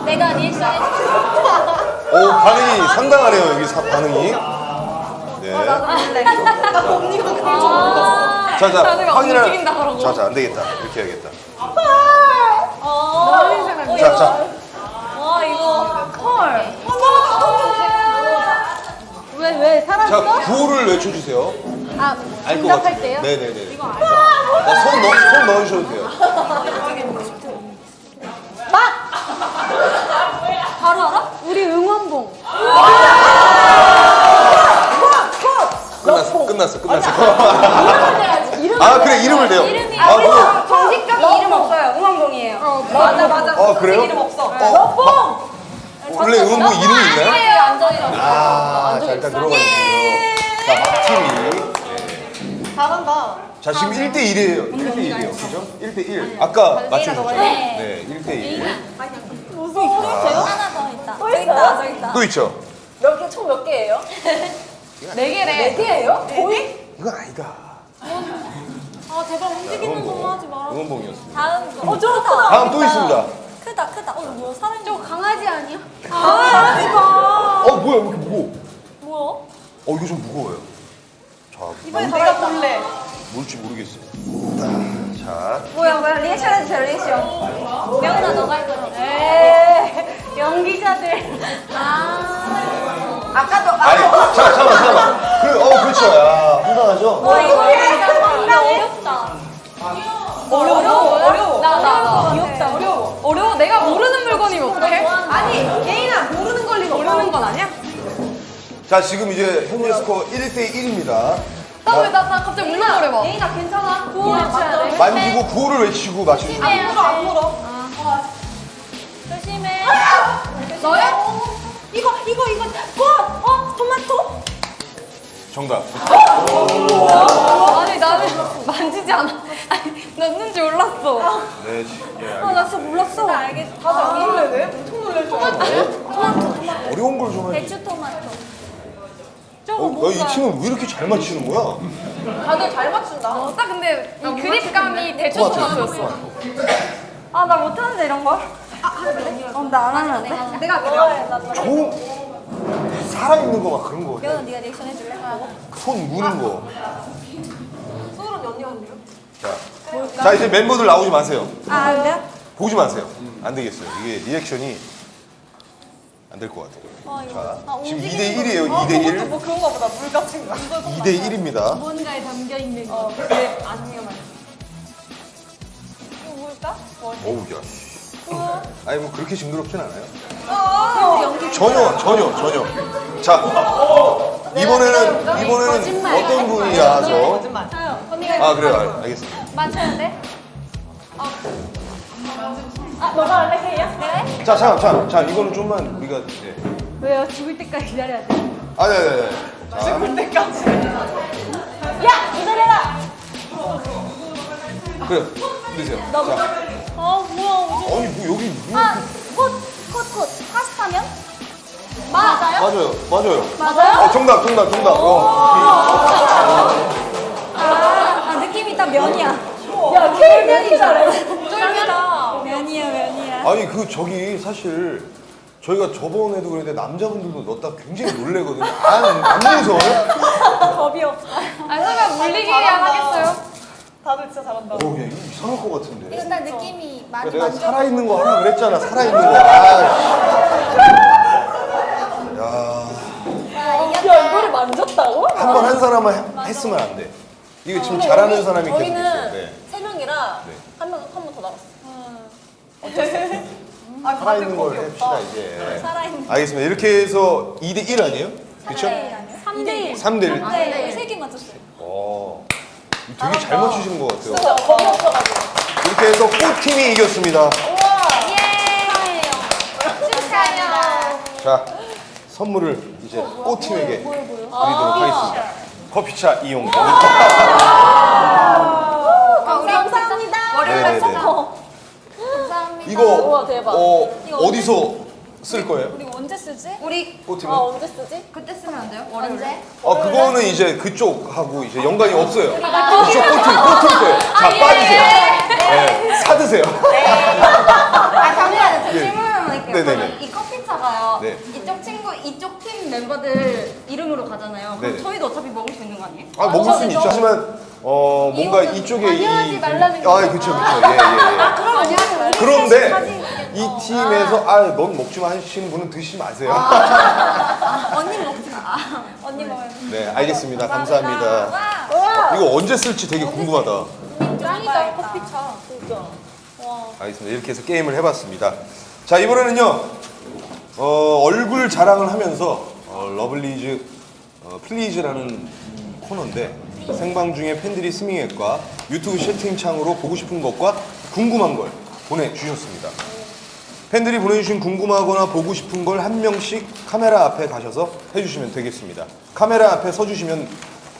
내가 리액션 해줄게. 오 반응이 상당하네요 여기 사, 반응이 네. 아, 자자 다들 확인을 움직인다 그러고. 자자 안 되겠다 이렇게 해야겠다 어. 자 자 와 이거 헐. 왜 왜? 살았어? 자 구호를 외쳐주세요 아 알것 응답할 같아요 때요? 네네네 자손 넣, 손 넣어주셔도 돼요 바로 알아? 우리 응원봉. 끝났어 끝났어 끝났어 이름 아 그래 이름을 대요 이름이 아 그럼 정식적인 이름 없어요. 응원봉이에요. 맞아 맞아. 어 그래요? 이름 없어. 어, 마- 원래 응원봉 이름이 있나요? 아니에요. 아, 자 일단 들어가 주세요. 자, 막팀이. 잘한다. 자, 지금 1대 1이에요. 1대 1이에요. 그죠? 1대 1. 아까 맞춰주셨죠? 네, 1대 1. 하나 더 있다. 또 있다. 저 있다. 또 있죠? 몇 개, 총 몇 개예요? 네 개래. 네 개예요? 거의? 이건 아니다. 아 자, 움직이는 것만 하지 마. 응원봉이었습니다. 다음 거. 어, 저 크다. 다음 또 있습니다. 크다, 크다. 어, 뭐야, 사람이. 저 강아지 아니야? 어, 뭐야, 왜 이렇게 무거워? 뭐야? 어, 이거 좀 무거워요. 자, 이번에 내가 볼래. 뭘지 모르겠어요. 자, 뭐야 뭐야 리액션 해주세요 리액션. 명은아, 너가 할 거야. 에이, 연기자들. 아. 아까도 아니, 잠깐, 잠깐, 잠깐. 그, 어, 그렇죠. 야, 황당하죠? 와, 이거 진짜 어렵 다. 어려워 어려워. 나, 나, 나. 귀엽다. 어려워. 어려워. 내가 모르는 물건이면 어떡해? 아니, 개인아 모르는 걸 리가 모르는 건 아니야? 자, 지금 이제 현재 스코어 1대 1입니다. 나 왜 나 나 갑자기 울렁거려 봐. 개인아 괜찮아. 구호 맞춰야 돼. 만지고 구호를 외치고 맞추시면 네. 됩니다. 안 물어. 조심해. 너야? 이거, 이거, 이거. 어, 어, 토마토? 정답. 아니 나는 만지지 않아. 아니 넣는지 몰랐어. 네, 지- 예, 아, 나 진짜 몰랐어. 나 알겠어. 다들 안 놀래네? 엄청 놀랄 줄 알았어. 알겠습니다. 어려운 걸 좀 해. 배추 토마토. 어, 너이 팀은 왜 이렇게 잘 맞히는 거야? 다들 잘 맞춘다. 어, 딱 근데 이 그립감이 대충 토마토. 토마토였어. 아 나 못하는데 이런 걸. 어나 안 하면 안 돼? 내가 그래. 조 살아있는 거 막 그런 거. 명은 네가 리액션 해줄래? 손 무는 거. 소울은 언니 언니요? 자, 자 이제 멤버들 나오지 마세요. 아 그래요? 보지 마세요. 안 되겠어요. 이게 리액션이 안 될 것 같아요. 자, 지금 2대 1이에요. 2대 1. 뭐 그런가 보다. 물 같은 거. 2대 1입니다. 뭔가에 담겨 있는 거. 어, 그래. 안 위험해. 뭘까? 어우, 야. 씨. 아니 뭐 그렇게 징그럽진 않아요. 전혀, 전혀, 전혀. 자, 이번에는 이번에는 어떤 분이 와서 거짓말. 아 그래요, 알- 알겠습니다. 맞춰야 돼? 아, 너가 할래, 케이야? 내가 해? 자, 잠깐, 잠깐, 자, 이거는 좀만 우리가 네. 왜요? 죽을 때까지 기다려야 돼. 아니, 아니, 아니. 자, 죽을 때까지. 야, 기다려라! 그래, 드세요. 자, 어, 뭐야, 아니 뭐 여기 뭐 아, 콧, 콧, 콧. 파스타면? 맞아요? 맞아요, 맞아요. 맞아요? 어, 정답, 정답, 정답. 어. 아, 느낌이 딱 면이야. 야, 케이 면이 잘해. 쫄면이다. 면이야, 면이야. 아니 그 저기 사실 저희가 저번에도 그랬는데 남자분들도 넣었다 굉장히 놀래거든요. 안, 안 무서워요? 겁이 없어. 아 설마 물리기를 안 하겠어요? 다들 진짜 잘한다. 어, 야, 이거 이상할 것 같은데. 이건 딱 느낌이 많이 내가 만져. 살아있는 거 하라 그랬잖아, 살아있는 거. 아, 야, 야, 이거를 만졌다고? 한 번 한 사람만 해- 했으면 안 돼. 이거 지금 잘하는 사람이 계속 있어요. 저희는 네. 세 명이라 네. 한 명, 한명더 나갔어. 아, 살아있는 걸 겁이 합시다, 없다. 이제. 살아있는. 알겠습니다. 이렇게 해서 2대 1 아니에요? 그렇죠? 3대 1. 3대 1. 네, 세개 맞췄어요. 어, 되게 잘 맞추시는 것 같아요. 진짜 겁이 없어가지고. 이렇게 해서 꼬팀이 이겼습니다. 축하해요. 자, 선물을 이제 꼬팀에게 드리도록 하겠습니다. 커피차 이용. 감사합니다. 네네네. 감사합니다. 이거 우와, 대박. 어, 이거 어디서 쓸 거예요? 우리 언제 쓰지? 우리 꼬팀은? 아, 언제 쓰지? 그때 쓰면 안 돼요? 언제? 어, 그거는 이제 그쪽하고 이제 연관이 없어요. 그쪽 꼬팀, 꼬팀 거예요. 자, 빠지세요. 네, 사드세요. 아 잠시만요. 저 네. 질문 하나 할게요. 네네네. 그러면 이 커피차가요. 네. 이쪽 친구, 이쪽 팀 멤버들 이름으로 가잖아요. 그럼 네네. 저희도 어차피 먹을 수 있는 거 아니에요? 아, 먹을 수는 있죠. 하지만 어, 뭔가 이쪽에 이 말라는 아, 그렇죠. 그렇죠. 예, 예, 예. 그럼 우리 그런데 이 팀에서 아, 넌 먹지 마 하시는 분은 드시지 마세요. 언니 먹지 마. 언니 먹어요. 네, 알겠습니다. 감사합니다. 이거 언제 쓸지 되게 궁금하다. 짱이다, 커피차. 진짜. 와. 알겠습니다. 이렇게 해서 게임을 해봤습니다. 자 이번에는요 어, 얼굴 자랑을 하면서 어, 러블리즈 어, please라는 코너인데 생방 중에 팬들이 스밍앱과 유튜브 채팅창으로 보고 싶은 것과 궁금한 걸 보내주셨습니다. 팬들이 보내주신 궁금하거나 보고 싶은 걸 한 명씩 카메라 앞에 가셔서 해주시면 되겠습니다. 카메라 앞에 서주시면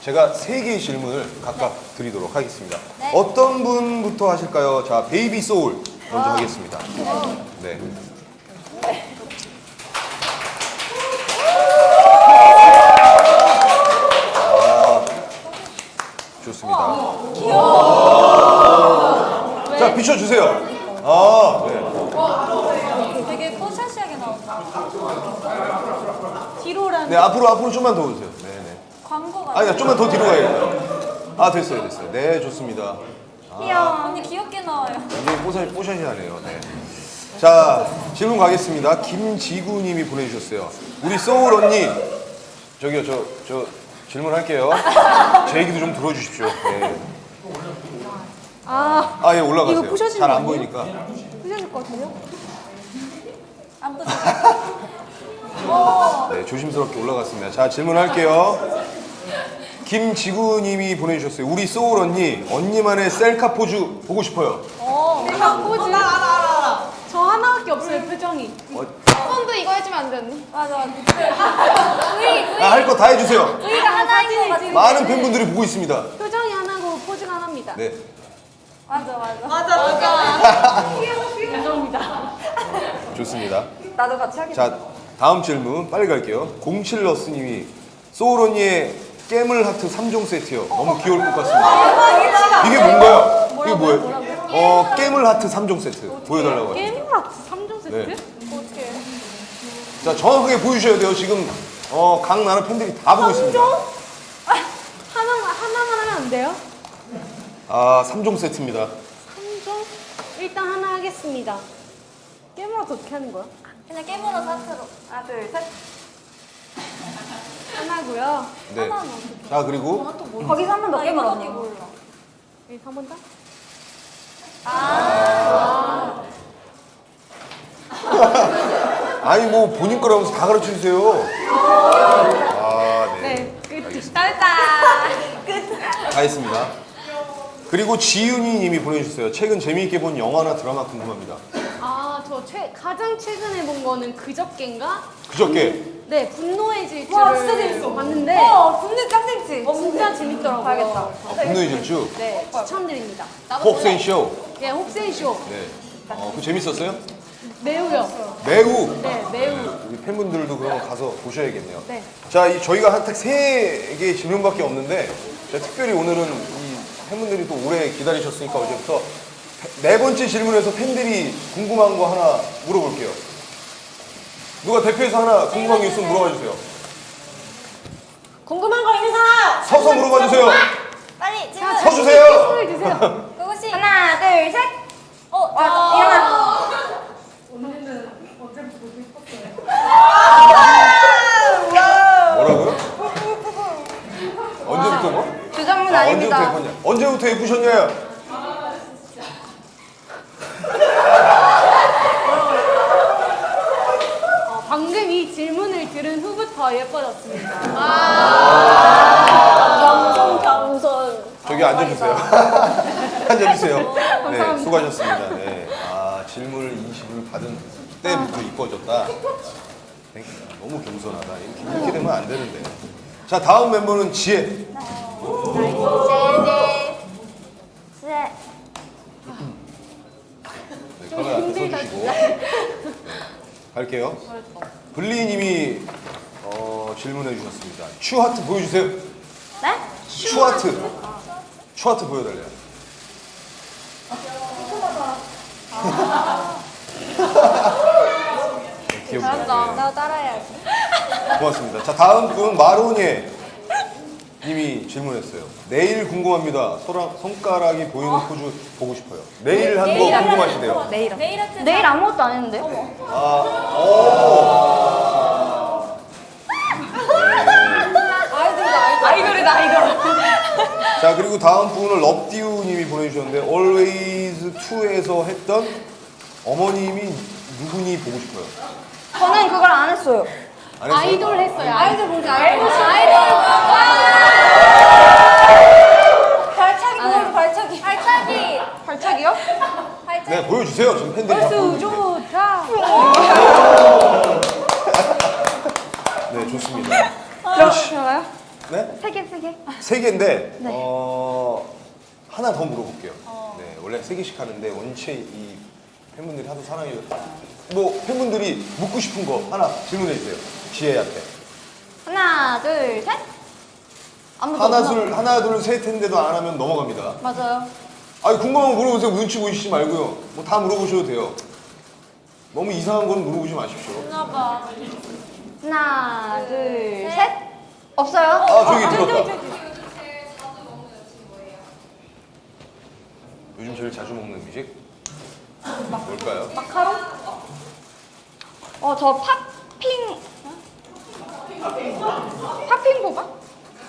제가 세 개의 질문을 각각 드리도록 하겠습니다. 어떤 분부터 하실까요? 자, 베이비 소울 먼저 하겠습니다. 네. 아, 좋습니다. 자, 비춰주세요. 아, 네. 되게 뽀샤시하게 나온다. 뒤로라는 네, 앞으로, 앞으로 좀만 더 오세요. 네, 네. 광고가. 아니, 좀만 더 뒤로 가야겠다. 아, 됐어요, 됐어요. 네, 좋습니다. 귀여워. 언니 귀엽게 나와요. 굉장히 뽀샤, 뽀샤시하네요. 네. 자, 질문 가겠습니다. 김지구님이 보내주셨어요. 우리 소울 언니, 저기요, 저, 저 질문할게요. 제 얘기도 좀 들어주십시오. 네. 아 아, 예, 올라가세요. 이거 부셔지는 잘거안 아니에요? 보이니까. 부셔질 것 같은데요? 안 보죠? 네, 조심스럽게 올라갔습니다. 자, 질문할게요. 김지구님이 보내주셨어요. 우리 소울 언니, 언니만의 셀카 포즈 보고 싶어요. 내가 포즈 나 알아 알아 알아 저 하나밖에 없어요 표정이 손도 이거 해주면 안 돼, 언니? 맞아, 맞아. 아, 할 거 다 해주세요. 우리가 하나인 거 같아. 많은 팬분들이 보고 있습니다. 표정이 하나고 포즈가 하나입니다 네. 맞아, 맞아. 감사합니다 좋습니다. 나도 같이 하겠다. 자, 다음 질문 빨리 갈게요. 07러스님이 소울 언니의 깨물 하트 3종 세트요. 너무 귀여울 것 같습니다. 이게 뭔가요? 이게 뭐예요? 어, 깨물 하트 3종 세트 보여달라고 해요. 게임라트 3종 세트? 네. 어떻게 자, 정확하게 보여주셔야 돼요. 지금 어, 각 나라 팬들이 다 보고 있습니다. 하나만 하나만 하면 안 돼요? 아, 3종 세트입니다. 3종? 일단 하나 하겠습니다 게임라트 어떻게 하는 거야? 그냥 깨물어 사트로. 하나, 둘, 셋. 하나고요 네. 자, 그리고 거기서 한 번 더 깨물어. 여기서 한번 더? 아니 뭐 본인 거라면서 다 가르쳐 주세요. 아, 네. 네 끝. 잘했다. 다 했습니다. 그리고 지윤이 님이 보내주셨어요. 최근 재미있게 본 영화나 드라마 궁금합니다. 최 가장 최근에 본 거는 그저께인가? 그저께 네 분노의 질주를 와, 진짜 재밌어. 봤는데 어, 분노 짱쟁지. 진짜 재밌더라고요 봐야겠다. 분노의 질주, 네 추천드립니다 홉센 쇼. 네 홉센 쇼 네. 어, 그 재밌었어요? 매우요 매우. 네 매우 우리 팬분들도 그러면 가서 보셔야겠네요. 네. 자, 이 저희가 한세 개의 질문밖에 없는데 제가 특별히 오늘은 이 팬분들이 또 오래 기다리셨으니까 어제부터 네 번째 질문에서 팬들이 궁금한 거 하나 물어볼게요. 누가 대표해서 하나 궁금한 게 있으면 물어봐 주세요. 궁금한 거 있는 사람? 서서 물어봐 주세요. 빨리 질문. 서 주세요. 손을 주세요. 하나, 둘, 셋. 어, 아, 자, 일어나. 뭐라고요? 언제부터 뭐? 주정문 아, 아닙니다. 언제부터 예뻤냐? 언제부터 예쁘셨냐요? 어, 방금 이 질문을 들은 후부터 예뻐졌습니다 겸손, 겸손. 저기 앉아주세요. 앉아주세요. 네, 수고하셨습니다. 네. 아, 질문을 인식을 받은 때부터 이뻐졌다. 네, 너무 겸손하다. 이렇게, 이렇게 되면 안 되는데. 자, 다음 멤버는 지혜. 네. 셋. 네, 카메라 앞에 서주시고. 네, 갈게요. 블리님이 어, 질문해 주셨습니다. 추하트 보여주세요. 네? 추하트. 추하트 보여달래요. 네, 귀엽네요. 나 따라해야지. 네, 고맙습니다. 자, 다음 분 마로니에 님이 질문했어요. 내일 궁금합니다. 소라, 손가락이 보이는 포즈 보고 싶어요. 내일 한 거 궁금하시대요. 내일. 내일 아무것도 안 했는데. 아, 오. 아이돌이다, 아이돌. 자 그리고 다음 분은 럽디우님이 보내주셨는데 Always 2에서 했던 어머님이 누구니 보고 싶어요. 저는 그걸 안 했어요. 안 했어요? 아이돌 했어요 아이돌 뭔지 알고 아이돌. 발차기 보여줘, 발차기. 발차기. 갑자기요? 네, 보여주세요. 지금 팬들이 다 보여주세요. 좋다. 네, 좋습니다. 들어, 들어가요? 네? 세 개, 세 개. 세 개인데 어, 하나 더 물어볼게요. 네, 원래 세 개씩 하는데 원체 이 팬분들이 하도 사랑해 뭐 팬분들이 묻고 싶은 거 하나 질문해 주세요. 지혜한테. 하나, 둘, 셋. 하나? 둘 하나 둘 셋 했는데도 안 하면 넘어갑니다. 맞아요. 아니 궁금한 거 물어보세요. 눈치 보이시지 말고요. 뭐 다 물어보셔도 돼요. 너무 이상한 건 물어보지 마십시오. 하나, 둘, 셋. 없어요? 아 저기 들었다. 요즘 제일 자주 먹는 음식 뭘까요? 마카롱? 어, 저 팝핑. 팝핑 보바?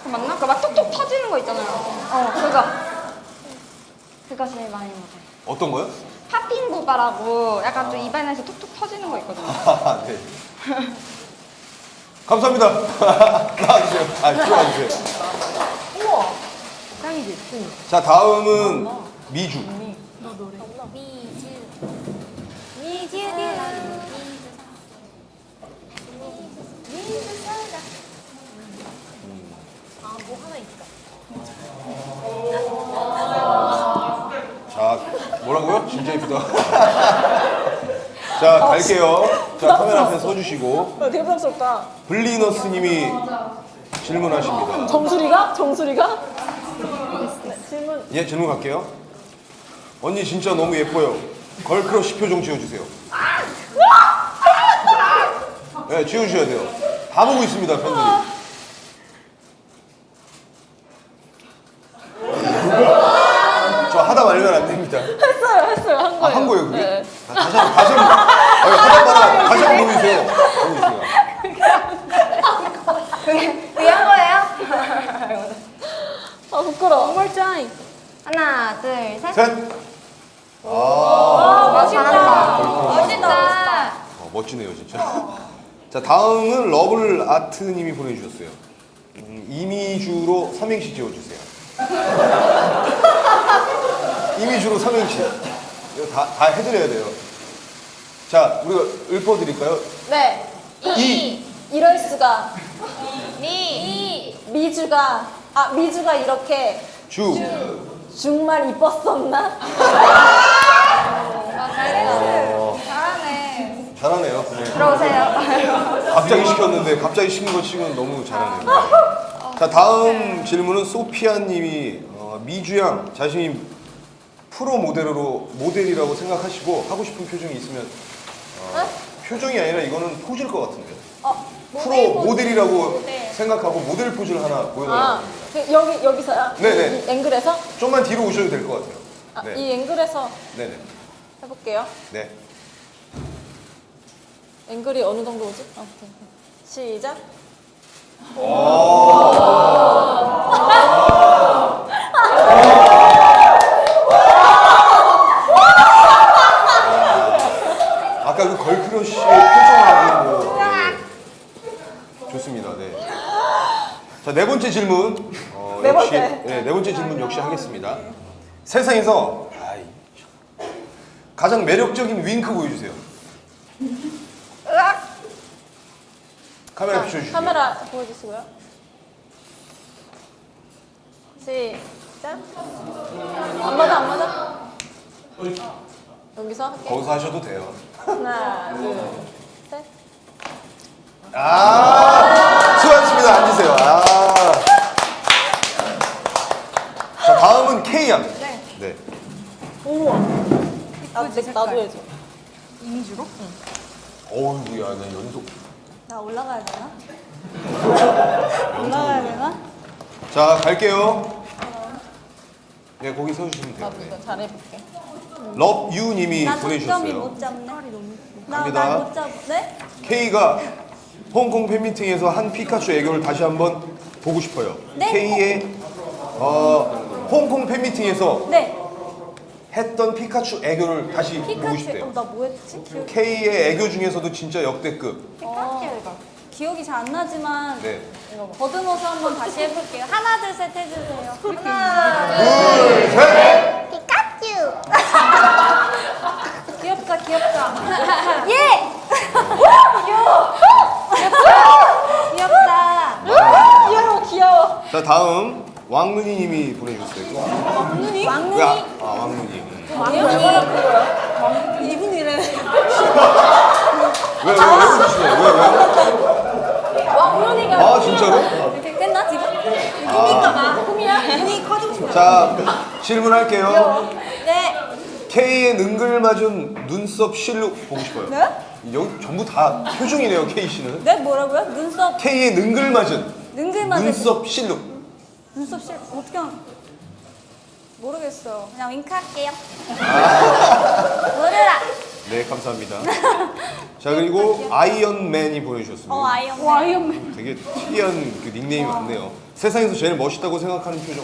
그 맞나? 그막 톡톡 터지는 거 있잖아요. 어, 그거. 그거 제일 많이 먹어요. 어떤 거요? 팝핑 보바라고 약간 좀 입안에서 톡톡 터지는 거 있거든요. 아, 네. 감사합니다. 나와주세요. 아, 들어와주세요. 짱이지. 자, 다음은 미주. 자, 뭐라고요? 진짜 이쁘다. 자, 갈게요. 자, 카메라 앞에 서주시고. 어, 되게 부담스럽다. 블리너스님이 질문하십니다. 정수리가? 정수리가? 네, 질문. 예, 질문 갈게요. 언니 진짜 너무 예뻐요. 걸크러쉬 표정 지어주세요. 네, 지어주셔야 돼요. 다 보고 있습니다, 팬들이. 저 하다 말면 안 됩니다. 했어요, 했어요. 한 아, 거예요. 한 거예요, 그게? 네. 아, 다시 한 번, 다시 한 번. 아니, 다시 한번 보여주세요. 보여주세요. 그게 한 거예요? 아, 부끄러워. 짱. 하나, 둘, 셋. 셋. 아, 멋있다. 멋있다. 어, 멋지네요, 진짜. 자, 다음은 러블 아트님이 보내주셨어요. 음, 이미주로 삼행시 지어주세요. 이미주로 삼행시. 이거 다, 다 해드려야 돼요. 자, 우리가 읊어드릴까요? 네. 이. 이 럴 수가. 미. 미주가, 아, 미주가 이렇게 주. 정말 이뻤었나? 어, 잘하네. 잘하네요. 네. 들어오세요. 갑자기 시켰는데 갑자기 시킨 거 치고는 너무 잘하네요. 자 다음 질문은 소피아 님이 어, 미주양 자신이 프로 모델로 모델이라고 생각하시고 하고 싶은 표정이 있으면 어, 표정이 아니라 이거는 포즈일 것 같은데. 어, 프로 모델 이라고 생각하고 모델 포즈를 하나 보여달라고 아. 그 여기, 여기서요? 네네. 이 앵글에서? 좀만 뒤로 오셔도 될 것 같아요. 아, 네. 이 앵글에서 네네. 해볼게요. 네. 앵글이 어느 정도 오지? 아, 오케이. 시작. 그 걸크러쉬의 표정하고 뭐, 네. 좋습니다. 네. 자, 네 번째 질문. 어, 네 역시, 번째. 네, 네 번째 질문 역시 하겠습니다. 세상에서 아이, 가장 매력적인 윙크 보여주세요. 카메라 비춰주시고요. 카메라 보여주시고요. 시작. 안 맞아, 안 맞아? 여기서 할게. 거기서 하셔도 돼요. 하나, 둘, 셋. 아, 수고하셨습니다. 앉으세요. 아. 자, 다음은 K양. 네. 네. 나, 내, 나도 해줘. 이미주로? 어우, 야, 나 연속. 나 올라가야 되나? 올라가야 되나? 자, 갈게요. 네, 거기 서주시면 돼요. 나도 네. 잘해볼게. 럽유님이 초점이 보내주셨어요. 못 잡네. 갑니다. 나못 잡. 네? K가 홍콩 팬미팅에서 한 피카츄 애교를 다시 한번 보고 싶어요. 네? K의 어, 홍콩 팬미팅에서 네. 했던 피카츄 애교를 다시 보고 피카츄. 싶대요. 어, 나뭐 했지? K의 애교 중에서도 진짜 역대급. 기억이 잘 안 나지만 네. 더듬어서 한번 다시 해볼게요. 하나 둘 셋 해주세요. 하나 둘, 셋. 귀엽다. 예! 예! 귀여워. 귀엽다. 귀여워, 귀여워. 자, 다음 왕눈이 님이 보내주셨어요. 왕눈이? 왕눈이? 아, 왕눈이. 왕눈이. 이분이래. 왜, 왜, 왜 왜, 왜, 왜, 왜? 왕눈이가. 아, 진짜로? 이렇게 깼나, 지금? 꿈인가 봐. 꿈이야? 눈이 커지고 싶어. 자, 질문할게요. 네. K의 능글맞은 눈썹 실루 보고 싶어요. 네? 여기 전부 다 표정이네요, K 씨는. 네 뭐라고요? 눈썹 K의 능글맞은 능글맞은 눈썹 실루. 눈썹 실 어떻게 한? 모르겠어요. 그냥 윙크할게요. 모르라. 네, 감사합니다. 자, 그리고 아이언맨이 보내주셨습니다. 어 아이언맨. 와 아이언맨. 되게 특이한 그 닉네임이 많네요. 세상에서 제일 멋있다고 생각하는 표정.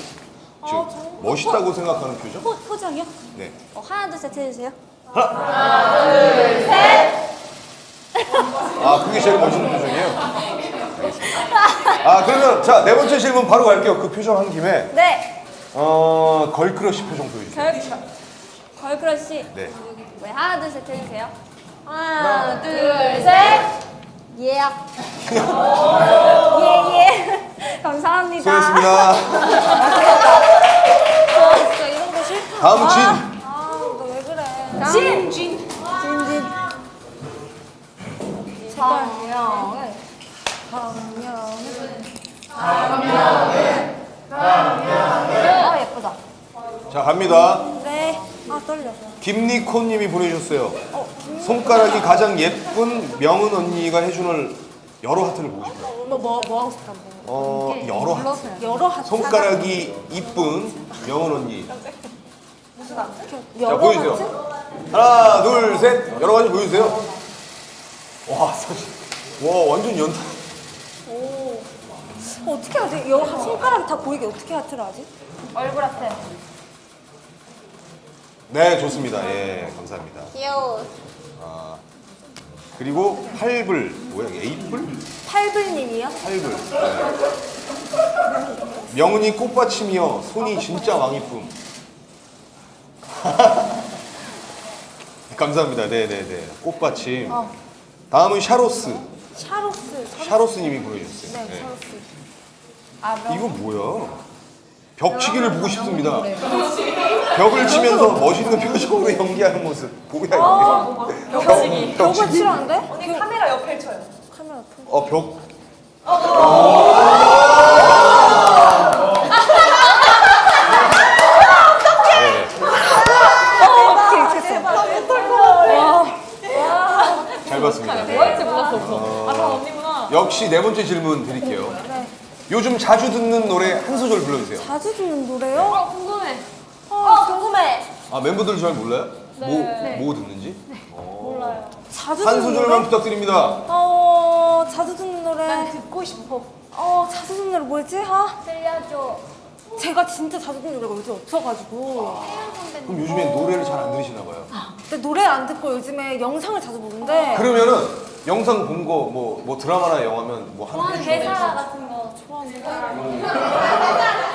즉, 멋있다고 생각하는 표정? 포 포장이요? 네. 어, 하나 둘 셋 해주세요. 아, 그게 제일 멋있는 표정이에요? 알겠습니다. 아, 그러면 자, 네 번째 질문 바로 갈게요. 그 표정 한 김에. 네. 어, girl crush 표정 보여주세요. girl girl crush. 네. 네 하나 둘 셋 해주세요. 하나 둘 셋. 예. 예 예. 감사합니다. 수고했습니다. 아, 진짜 이런 거 싫다. 다음 진. 아 너 왜 그래? 진 진. 진 진. 박명은 박명은 아 예쁘다. 자, 갑니다. 네. 아 떨려. 김니코님이 보내주셨어요. 손가락이 가장 예쁜 명은 언니가 해주는 여러 하트를 보고 싶어요. 뭐 뭐 뭐 하고 싶다. 어, 여러 하트. 여러 하트. 손가락이 이쁜 명은 언니. 자, 여러 보여주세요. 하트? 하나, 둘, 셋. 여러 가지 보여주세요. 와, 사실. 와, 완전 연타. 어, 어떻게 하지? 여러 하- 손가락이 다 보이게 어떻게 하트를 하지? 얼굴 앞에. 네, 좋습니다. 예, 감사합니다. 귀여워. 아, 그리고 팔불. 뭐야, 에이뿔? 팔불님이요? 팔불. 네. 명은이 꽃받침이여 손이 진짜 왕이쁨. 감사합니다. 네 네 네. 꽃받침. 다음은 샤로스. 샤로스. 샤로스님이 보내주셨어요. 네, 네. 샤로스. 이건 뭐야? 벽치기를 보고 싶습니다. 벽을 치면서 멋있는 표정으로 연기하는 모습. 뭐야 이게? 벽치기. 벽치기? 치라는데? 언니 카메라 옆에 쳐요. 카메라 품. 어 벽. 네네. 잘 봤습니다. 네. 몰랐어, 없어. 아, 다 언니구나. 역시 네 번째 질문 드릴게요. 요즘 자주 듣는 노래 한 소절 불러주세요. 자주 듣는 노래요? 어, 궁금해. 어, 궁금해. 아 멤버들 잘 몰라요? 뭐, 뭐 듣는지? 자주 한 듣는 소절만 노래? 부탁드립니다. 어, 자주 듣는 노래. 난 듣고 싶어. 어, 자주 듣는 노래 뭐였지? 아, 들려줘. 제가 진짜 자주 듣는 노래가 요즘 없어가지고. 그럼 요즘엔 노래를 잘 안 들으시나 봐요. 근데 노래 안 듣고 요즘에 영상을 자주 보는데. 그러면은 영상 본 거 뭐 뭐 드라마나 영화면 뭐 하나 해주시면 돼요. 같은 거 좋아하는데.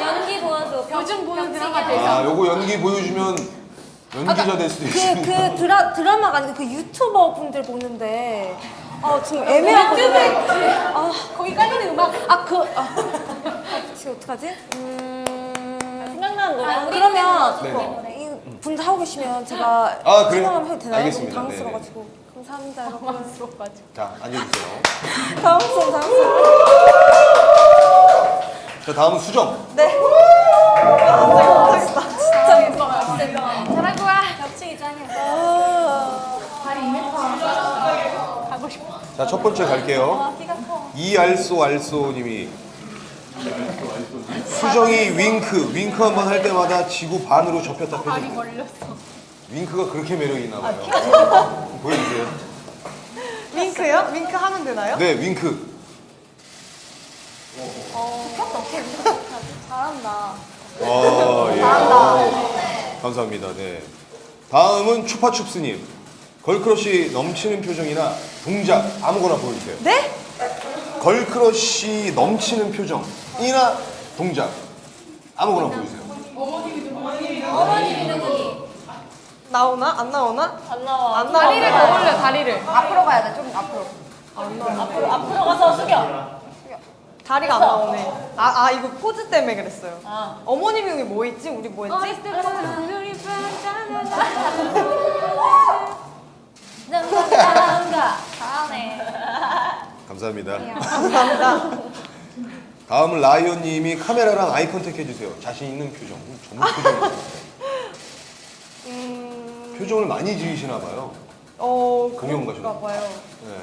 연기 보여줘. 요즘 보는 드라마 되죠? 아 요거 연기 보여주면 연기자 될 수도 그, 있습니다. 그 드라, 드라마가 아니고 그 유튜버 분들 보는데. 아, 지금 애매하거든요. 아, 거기 깔리는 음악. 아, 그, 아. 지금 어떡하지? 음. 생각나는 노래. 아, 그러면 네. 이 분들 하고 계시면 제가 아, 그래요? 설명하면 해도 되나요? 알겠습니다. 너무 당황스러워가지고. 감사합니다, 여러분. 당황스러워가지고. 자 앉아주세요. 당황스러워, 당황스러워. 자 다음은 수정. 네. 잘하고 와. 겹치기 짱이야. 가고 싶어. 자첫 번째 갈게요. 이알쏘 알쏘 님이 수정이 윙크 윙크 한 번 할 때마다 지구 반으로 접혔다 발이 펴졌다. 걸렸어. 윙크가 그렇게 매력이 있나 봐요. 보여주세요. 윙크요? 윙크 하면 되나요? 네 윙크. 잘한다. 어, 예. 감사합니다. 네. 다음은 추파춥스님. girl crush 넘치는 표정이나 동작 아무거나 보여주세요. 네? girl crush 넘치는 표정이나 동작 아무거나 보여주세요. 나오나? 안 나오나? 안 나와. 안 나와. 다리를 더 올려, 다리를. 앞으로 가야 돼, 좀 앞으로. 앞으로, 앞으로 가서 숙여. 다리가 안 나오네. 아, 아 이거 포즈 때문에 그랬어요. 아. 어머님이 여기 뭐 있지? 우리 뭐 어, 했지? 잘하네. 감사합니다. 감사합니다. 다 음은 라이언님이 카메라랑 아이 컨택 해주세요. 자신 있는 표정. 전문 표정. 음, 표정을 많이 지으시나 봐요. 어, 공연 그런가 가셔. 봐요. 네.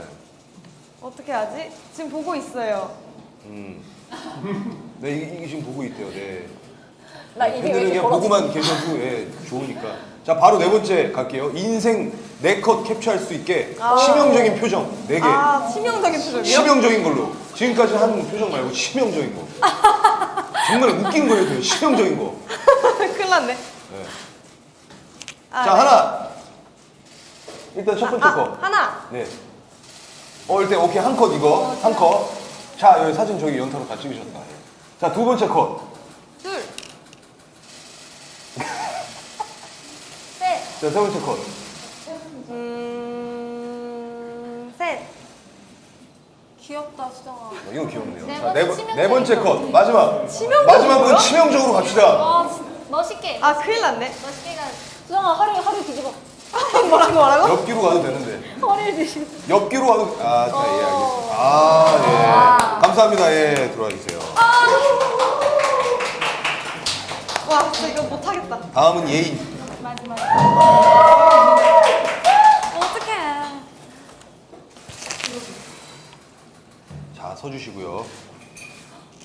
어떻게 하지? 지금 보고 있어요. 음. 네, 이게, 이게 지금 보고 있대요. 네. 나 이게 왜 팬들은 이렇게? 보고만 계셔도 예, 좋으니까. 자, 바로 네 번째 갈게요. 인생 네 컷 캡처할 수 있게 치명적인 표정 네 개. 아, 치명적인 표정이요? 치명적인 걸로. 지금까지 한 표정 말고 치명적인 거. 정말 웃긴 거예요, 돼요. 치명적인 거. 큰일 났네. 네. 아, 자, 네. 하나. 일단 첫 번째 아, 거. 하나. 네. 어, 일단 오케이 한 컷 이거 한 컷. 자, 여기 사진 저기 연타로 다 찍으셨다. 자, 두 번째 컷. 둘. 셋. 자, 세 번째 컷. 음, 셋. 귀엽다 수정아. 어, 이건 귀엽네요. 네 자, 번째 네, 번- 네 번째 거. 컷. 마지막. 치명적인 마지막 건 거요? 치명적으로 갑시다. 아, 진- 멋있게. 아, 큰일 났네. 멋있게 가. 수정아 허리 허리 뒤집어. 뭐라고 뭐라고? 옆뒤로 가도 되는데. 허리를 뒤집어. 옆뒤로 가도 아, 자, 예, 알겠습니다. 아, 예. 감사합니다. 예, 들어와 주세요. 와, 진짜 이거 못하겠다. 다음은 예인. 어떡해. 자, 서주시고요.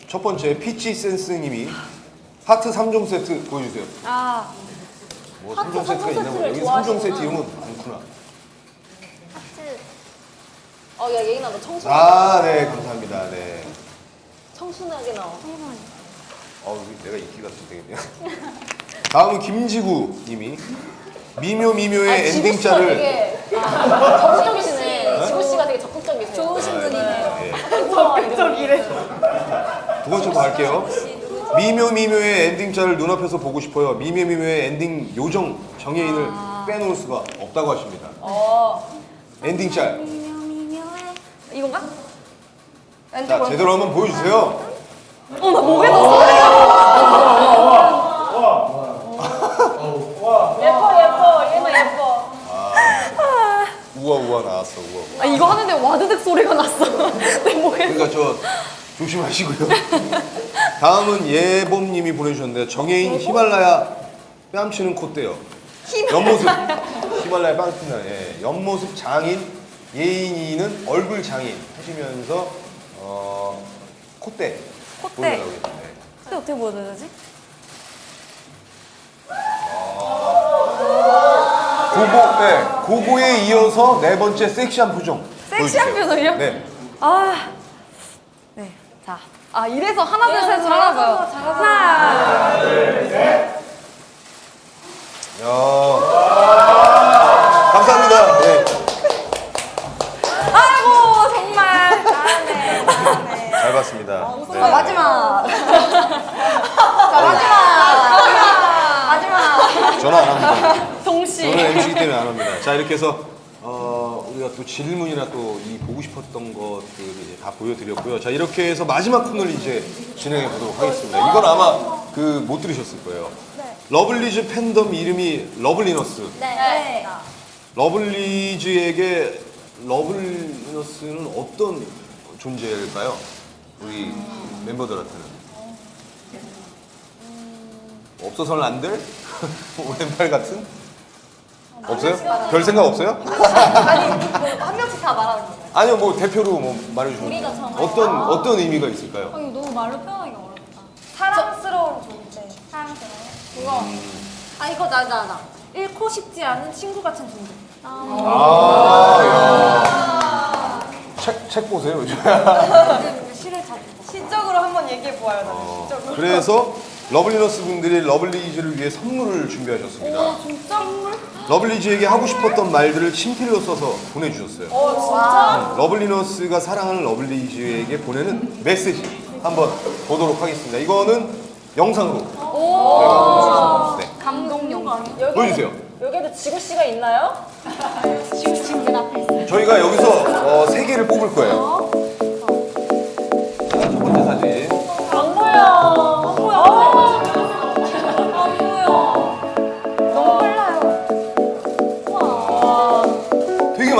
첫 번째 피치 센스 님이 하트 3종 세트 보여주세요. 아 뭐 하트 3종 세트가 있나 세트를 보네. 여기 3종 좋아하시구나. 세트 이런 건 많구나. 하트. 어, 야 예인아 너 청순. 아, 네, 감사합니다. 네. 청순하게 나와. 어, 내가 인기가 좀 되겠네요. 다음은 김지구 님이 미묘 미묘의 아, 지구 엔딩 씨가 짤을 되게 아, 적극적이시네. 지구 씨가 되게 적극적이세요. 좋으신 분이네요. 예. 적극적이래. 두 번째 거 갈게요. 미묘 미묘의 엔딩 짤을 눈앞에서 보고 싶어요. 미묘 미묘의 엔딩 요정 정예인을 빼놓을 수가 없다고 하십니다. 어. 엔딩 짤. 이건가? 자, 제대로 한번 보여주세요. 예뻐 예뻐 예인아 예뻐. 우와 우와 나왔어 우와 우와. 아, 이거 하는데 와드득 소리가 났어. 내 목에. 그러니까 저 조심하시고요. 다음은 예봄님이 보내주셨는데 정혜인 히말라야 뺨치는 콧대요. 옆모습 히말라야 뺨치는 예. 옆모습 장인 예인이는 얼굴 장인 하시면서 어 콧대 콧대. 근데 어떻게 보여줘야 되지? 고고 네 고고에 이어서 네 번째 섹시한 표정 섹시한 보여주세요. 표정이요? 네. 아. 네. 자. 아, 이래서 하나, 둘, 셋 잘하나 봐요. 잘하잖아. 하나. 야. 감사합니다. 네. 아이고, 정말. 잘하네. 잘하네. 잘 봤습니다. 네. 자, 마지막. 자, 마지막. 마지막. 전화 안 합니다. 동시. 저는 MC기 때문에 안 합니다. 자 이렇게 해서 어, 우리가 또 질문이나 또 이 보고 싶었던 것들을 이제 다 보여드렸고요. 자 이렇게 해서 마지막 코너를 이제 진행해 보도록 하겠습니다. 이건 아마 그 못 들으셨을 거예요. 러블리즈 팬덤 이름이 러블리너스. 네. 러블리즈에게 러블리너스는 어떤 존재일까요? 우리 멤버들한테는. 없어서는 안 될? 왼팔 같은? 없어요? 별 생각 없어요? 한 명씩 다 말하는 거예요. 아니요, 뭐 대표로 뭐 말해주시면 우리가 돼요. 정말- 어떤 어떤 의미가 있을까요? 아, 너무 말로 표현하기가 어렵다. 사랑스러운 존재. 사랑스러워요. 이거. 아, 이거 나, 나, 나. 잃고 싶지 않은 친구 같은 존재. 아, 야. 책, 책 보세요, 요즘. 시를 봐. 시적으로 한번 얘기해 보아요. 나는 어, 시적으로. 그래서 러블리너스 분들이 러블리즈를 위해 선물을 준비하셨습니다. 오, 진짜? 러블리즈에게 하고 싶었던 말들을 친필로 써서 보내주셨어요. 어 진짜? 음, 러블리너스가 사랑하는 러블리즈에게 보내는 메시지 한번 보도록 하겠습니다. 이거는 영상으로 저희가 네. 감동 영상. 여기 보여주세요. 여기도 지구 씨가 있나요? 지금 문 앞에 있어요. 저희가 여기서 어, 세 개를 뽑을 거예요.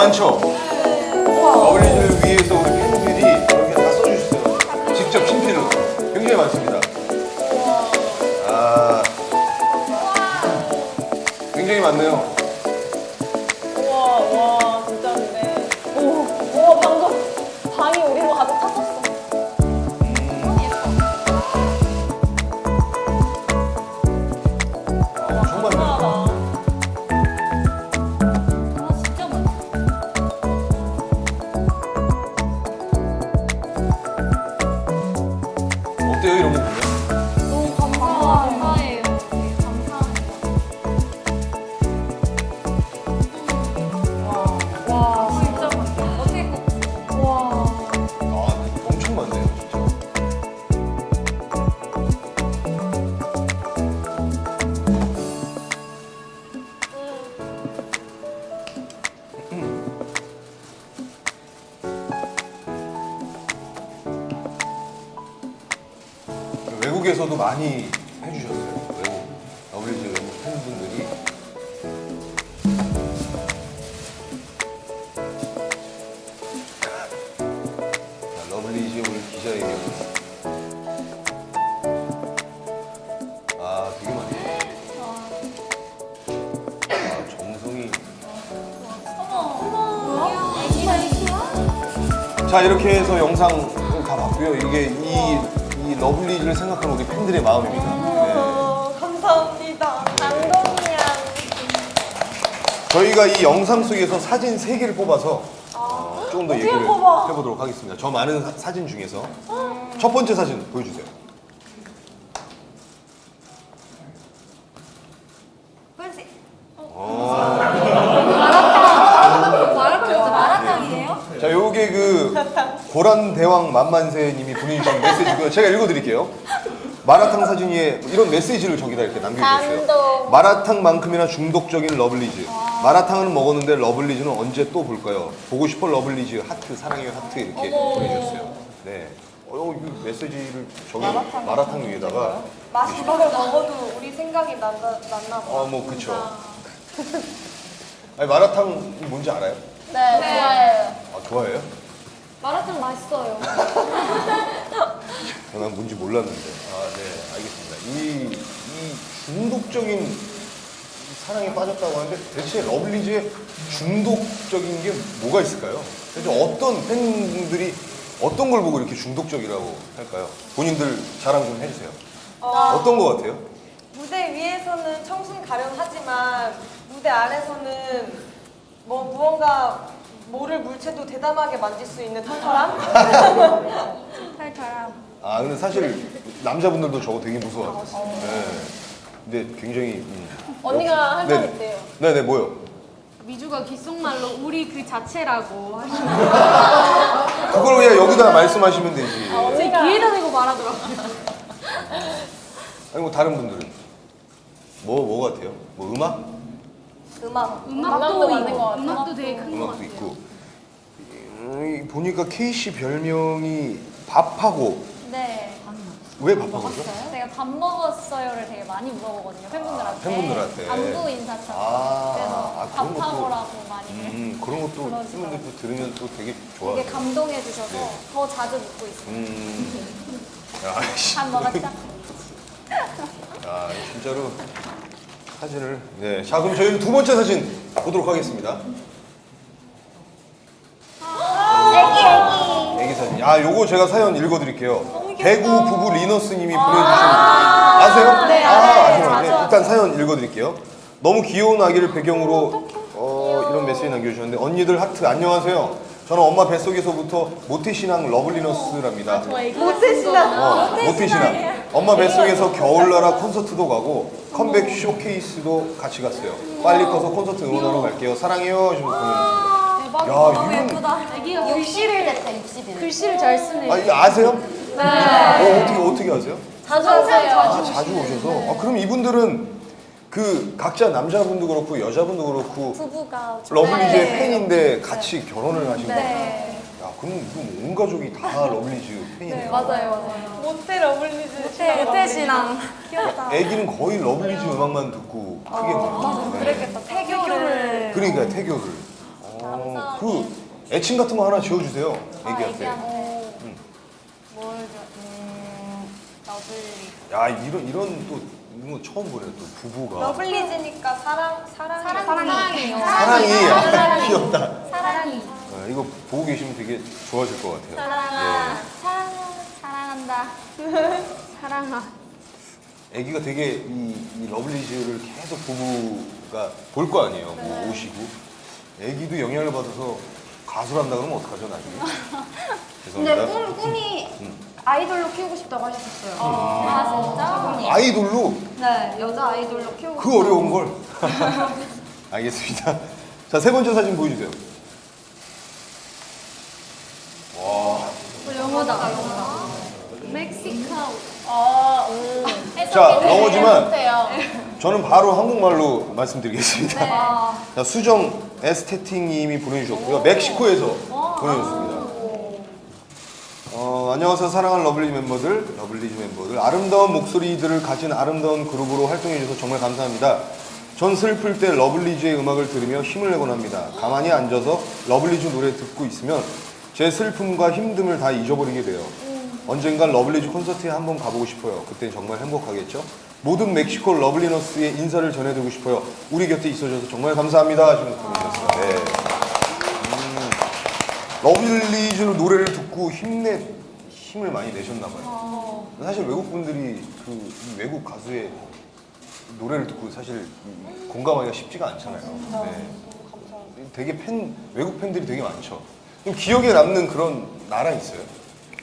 많죠? 러블리즈를 위해서 우리 팬들이 이렇게 다 써주셨어요. 직접 친필로. 굉장히 많습니다. 아. 굉장히 많네요. 많이 해주셨어요. 외국 러블리즈 외국 팬분들이. 아. 아. 자, 이렇게 해서 영상을 다 봤고요. 이게 이, 이 러블리즈를 생각하는 우리 팬들의 마음입니다. 네. 어, 감사합니다. 감동이야. 저희가 이 영상 속에서 사진 3개를 뽑아서 어, 조금 더 얘기를 뽑아? 해보도록 하겠습니다. 저 많은 사- 사진 중에서 첫 번째 사진 보여주세요. 보여주세요. 마라탕이에요? 자, 요게 그 고란 대왕 만만세님이 보내주신 메시지고요. 제가 읽어드릴게요. 마라탕 사진 위에 이런 메시지를 저기다 이렇게 남겨주셨어요. 마라탕만큼이나 중독적인 러블리즈. 마라탕은 먹었는데 러블리즈는 언제 또 볼까요? 보고 싶어 러블리즈 하트 사랑해요 하트 이렇게 보내주셨어요. 네. 어, 이 메시지를 저기 마라탕, 위에다가 맛있는 걸 먹어도 우리 생각이 난다, 났나 봐. 어 뭐 그쵸. 아니 마라탕 뭔지 알아요? 네, 좋아해요. 아 좋아해요? 마라탕 맛있어요. 난 뭔지 몰랐는데. 아, 네, 알겠습니다. 이, 이 중독적인 사랑에 빠졌다고 하는데 대체 러블리즈의 중독적인 게 뭐가 있을까요? 대체 어떤 팬분들이 어떤 걸 보고 이렇게 중독적이라고 할까요? 본인들 자랑 좀 해주세요. 어, 어떤 거 같아요? 무대 위에서는 청순 가련하지만 무대 아래서는 뭐 무언가 모를 물체도 대담하게 만질 수 있는 털털함? 탈탈함. 아, 근데 사실 남자분들도 저거 되게 무서워하세요. 네. 근데 굉장히. 음. 언니가 할말 네네. 있대요. 네네, 뭐요? 미주가 귓속말로 우리 그 자체라고 하시는 그걸 그냥 여기다 말씀하시면 되지. 제 귀에다 대고 말하더라고요. 아니, 뭐 다른 분들은? 뭐, 뭐 같아요? 뭐 음악? 음악. 음악도 음악도 맞는 있고, 것 같아요. 음악도 되게 큰것 음악도 같아요. 있고 음, 보니까 K씨 별명이 밥하고 네. 왜 밥하고죠? 제가 밥 먹었어요를 되게 많이 물어보거든요 팬분들한테. 아, 팬분들한테. 안부 인사처럼. 아, 그래서 아, 밥 그런 것도- 하고라고 많이 음 그런 것도. 팬분들 또 들으면 또 되게 좋아요. 되게 감동해 주셔서 네. 더 자주 묻고 있어요. 음. 아이씨. 밥 먹었죠? 아 진짜로 사진을 네. 자 그럼 저희는 두 번째 사진 보도록 하겠습니다. 애기 애기. 애기 사진. 아 요거 제가 사연 읽어드릴게요. 대구 부부 리너스님이 보내주신 아세요? 네. 아, 아세요. 네, 일단 사연 읽어드릴게요. 너무 귀여운 아기를 배경으로 어, 이런 메시지 남겨주셨는데 언니들 하트 안녕하세요. 저는 엄마 뱃속에서부터 모태신앙 러블리너스랍니다. 모태신앙. 어, 모태신앙. 엄마 뱃속에서 겨울나라 콘서트도 가고 컴백 쇼케이스도 같이 갔어요. 빨리 커서 콘서트 응원하러 갈게요. 사랑해요. 하시면서 보내주셨습니다. 대박. 야, 너무 이건- 예쁘다. 애기가 글씨를 냈다 60일. 글씨를 잘 쓰네. 아, 이거 아세요? 네. 어, 어떻게, 어떻게 아세요? 자주 하세요. 아, 자주 오셔서. 아, 그럼 이분들은 그 각자 남자분도 그렇고 여자분도 그렇고 부부가 러블리즈의 네. 팬인데 같이 결혼을 하신 거예요? 네. 야, 그럼 이거 온 가족이 다 러블리즈 팬이네요. 맞아요, 맞아요. 모태 러블리즈. 모태, 모태 신앙. 귀엽다. 애기는 거의 러블리즈 음악만 듣고 크게 아, 맞아, 그랬겠다. 태교를. 그러니까 태교를. 어, 그 애칭 같은 거 하나 지어주세요. 아, 애기한테. 음. 뭘 줘? 음, 러블리. 야 이런 이런 또 거 처음 보네요. 또 부부가 러블리즈니까 사랑 사랑 사랑이요. 사랑이 귀엽다. 사랑이. 아, 이거 보고 계시면 되게 좋아질 것 같아요. 사랑아. 사랑 사랑한다. 사랑아. 예. 애기가 되게 이, 이 러블리즈를 계속 부부가 볼 거 아니에요. 뭐 오시고 애기도 영향을 받아서 가수란다 그러면 어떡하죠 나중에? 근데 죄송합니다. 꿈, 꿈이 아이돌로 키우고 싶다고 하셨었어요. 아 진짜? 아이돌로 네, 여자 아이돌로 키우고 그 어려운 걸. 알겠습니다. 자, 세 번째 사진 보여주세요. 와. 영어다, 영어다. 멕시코. 어, 음. 자, 영어지만. 저는 바로 한국말로 말씀드리겠습니다. 자, 수정 에스테틱님이 보내주셨고요. 멕시코에서 보내주셨습니다. 어, 안녕하세요. 사랑하는 러블리 멤버들, 러블리즈 멤버들. 아름다운 목소리들을 가진 아름다운 그룹으로 활동해주셔서 정말 감사합니다. 전 슬플 때 러블리즈의 음악을 들으며 힘을 내곤 합니다. 가만히 앉아서 러블리즈 노래 듣고 있으면 제 슬픔과 힘듦을 다 잊어버리게 돼요. 언젠간 러블리즈 콘서트에 한번 가보고 싶어요. 그때 정말 행복하겠죠? 모든 멕시코 러블리너스의 인사를 전해드리고 싶어요. 우리 곁에 있어줘서 정말 감사합니다. 하시는 분이셨어요. 네. 음, 러블리즈 노래를 듣고 힘내 힘을 많이 내셨나 봐요. 사실 외국 분들이 그이 외국 가수의 노래를 듣고 사실 이 공감하기가 쉽지가 않잖아요. 네. 되게 팬 외국 팬들이 되게 많죠. 좀 기억에 남는 그런 나라 있어요?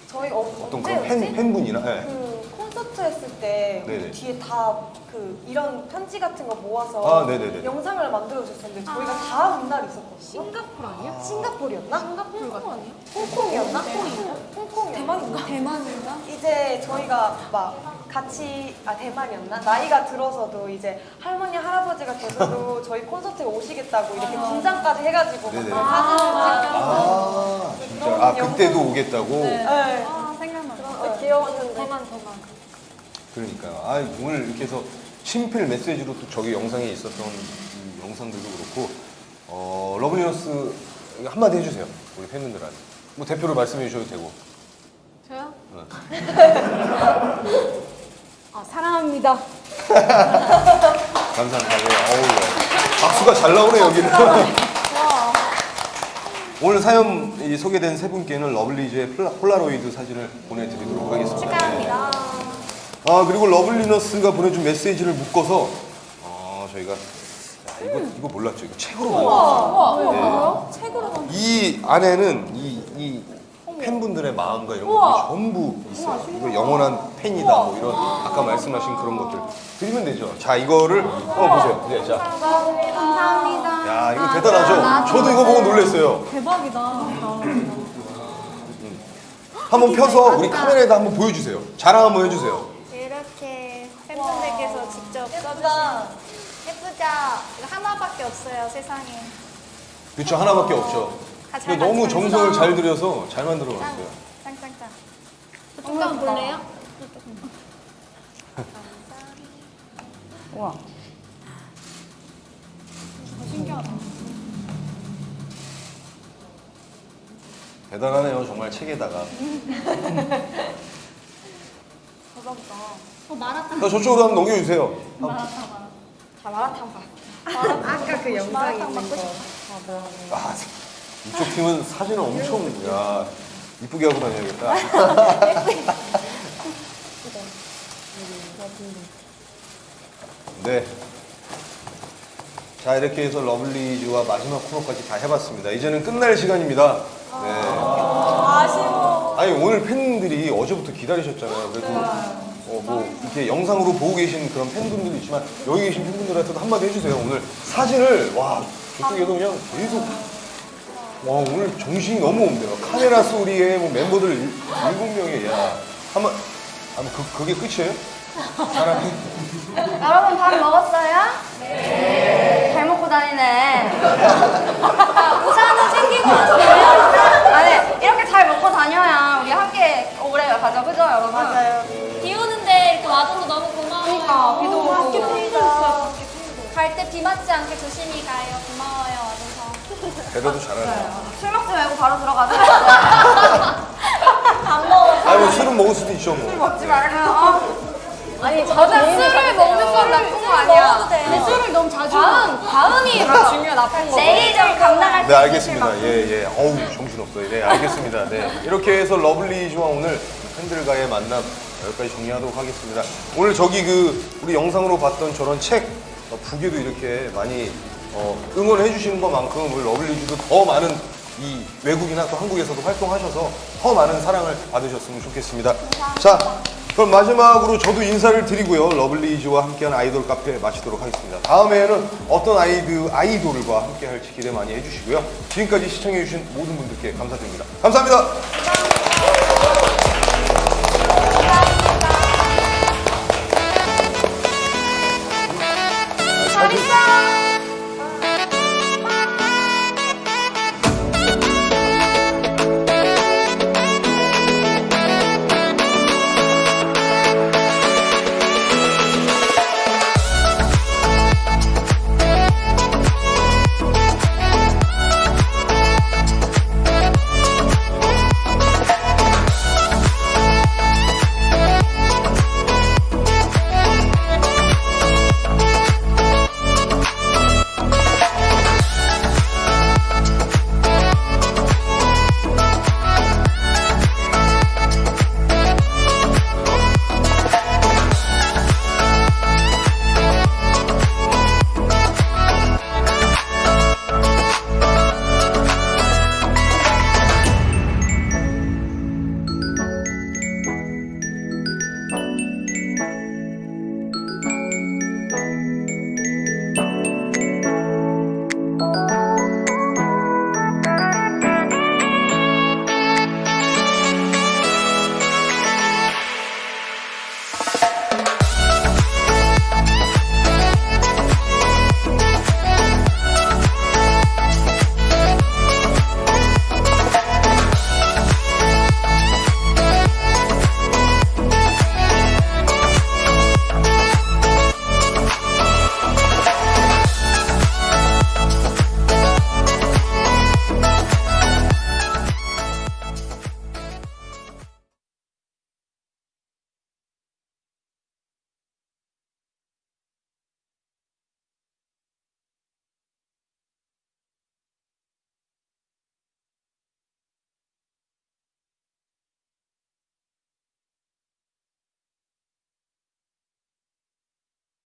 저희 어, 어떤 그런 팬 언제였지? 팬분이나. 네. 그 콘서트 했을 때 뒤에 다 그 이런 편지 같은 거 모아서 아. 영상을 만들어 주셨는데 저희가 다 그날 있었거든요. 싱가포르 아니야? 싱가포르였나? 싱가포르 같아. 홍콩이었나? 홍콩이었나? 대만인가? 대만인가? 이제 저희가 막 같이 아 대만이었나? 나이가 들어서도 이제 할머니 할아버지가 계셔도 저희 콘서트에 오시겠다고 이렇게 분장까지 해가지고 네네. 막 사진을 아, 진짜. 아, 그때도 오겠다고? 네. 아, 생각나. 어, 귀여웠는데 대만, 대만. 그러니까요. 아, 오늘 이렇게 해서 친필 메시지로 또 저기 영상에 있었던 이 영상들도 그렇고, 어, 러블리너스 한마디 해주세요. 우리 팬분들한테. 뭐 대표로 말씀해 주셔도 되고. 저요? 네. 아, 사랑합니다. 감사합니다. 네, 어우, 박수가 잘 나오네, 여기는. 오늘 사연 이 소개된 세 분께는 러블리즈의 폴라, 폴라로이드 사진을 보내드리도록 하겠습니다. 축하합니다. 아, 그리고 러블리너스가 보내준 메시지를 묶어서, 어, 저희가, 야, 이거, 이거 몰랐죠? 이거 책으로 만들었어요. 네. 책으로 이 안에는 이, 이 팬분들의 마음과 이런 것들이 전부 있어요. 이거 영원한 팬이다. 뭐 이런 아까 말씀하신 그런 것들 드리면 되죠. 자 이거를 어 보세요. 네, 자. 감사합니다. 야 이거 대단하죠. 저도 이거 보고 놀랐어요. 대박이다. 한번 펴서 우리 카메라에다 한번 보여주세요. 자랑 한번 해주세요. 팬분들께서 직접 써주신. 예쁘죠? 이거 하나밖에 없어요 세상에. 그렇죠 하나밖에 없죠. 다잘 근데 너무. 정성을 잘 들여서 잘 만들어 놨어요. 짱짱짱. 조금 볼래요? 우와. 대단하네요 정말 책에다가. 어, 마라탕. 자, 저쪽으로 한번 넘겨주세요. 아까 그 영상이 있는 거. 아, 이쪽 팀은 사진을 엄청 야 이쁘게 하고 다녀야겠다. 네. 자 이렇게 해서 러블리즈와 마지막 코너까지 다 해봤습니다. 이제는 끝날 시간입니다. 네. 아쉬워. 아니 오늘 팬들이 어제부터 기다리셨잖아요. 그래도 어, 뭐 이렇게 영상으로 보고 계신 그런 팬분들도 있지만 여기 계신 팬분들한테도 한마디 해주세요. 오늘 사진을 와 저쪽에도 그냥 계속 와 오늘 정신이 너무 없네요. 카메라 소리에 뭐 멤버들 일- 일곱 명이 야 한번 아마 그 그게 끝이에요? 사람이 여러분 밥 먹었어요? 네. 잘 먹고 다니네. 우산은 챙기고 왔어요. 아니 이렇게 잘 먹고 다녀야 우리 함께 오래 가죠, 그죠, 여러분? 맞아요. 비 와줘서 너무 고마워요. 그러니까 비도 오고. 갈때 뒤맞지 않게 조심히 가요. 고마워요 와줘서. 배려도 잘하네. 술 먹지 말고 바로 들어가세요. 밥 먹어. 아니 뭐 술은 먹을 수도 있죠 뭐. 먹지 말고. 아니 저는 술을 먹는 건 나쁜 거 아니야. 근데 술을 너무 자주. 다음 다음이 중요 나쁜 거. 내일 좀 감당할 수네 있으실 알겠습니다. 예예. 어우 정신 없어요. 네 알겠습니다. 네 이렇게 해서 러블리즈와 오늘 팬들과의 만남 여기까지 정리하도록 하겠습니다. 오늘 저기 그 우리 영상으로 봤던 저런 책 어, 부계도 이렇게 많이 어, 응원해 주시는 것만큼 우리 러블리즈도 더 많은 이 외국이나 또 한국에서도 활동하셔서 더 많은 사랑을 받으셨으면 좋겠습니다. 자 그럼 마지막으로 저도 인사를 드리고요. 러블리즈와 함께한 아이돌 카페 마치도록 하겠습니다. 다음에는 어떤 아이드, 아이돌과 함께 할지 기대 많이 해주시고요. 지금까지 시청해주신 모든 분들께 감사드립니다. 감사합니다.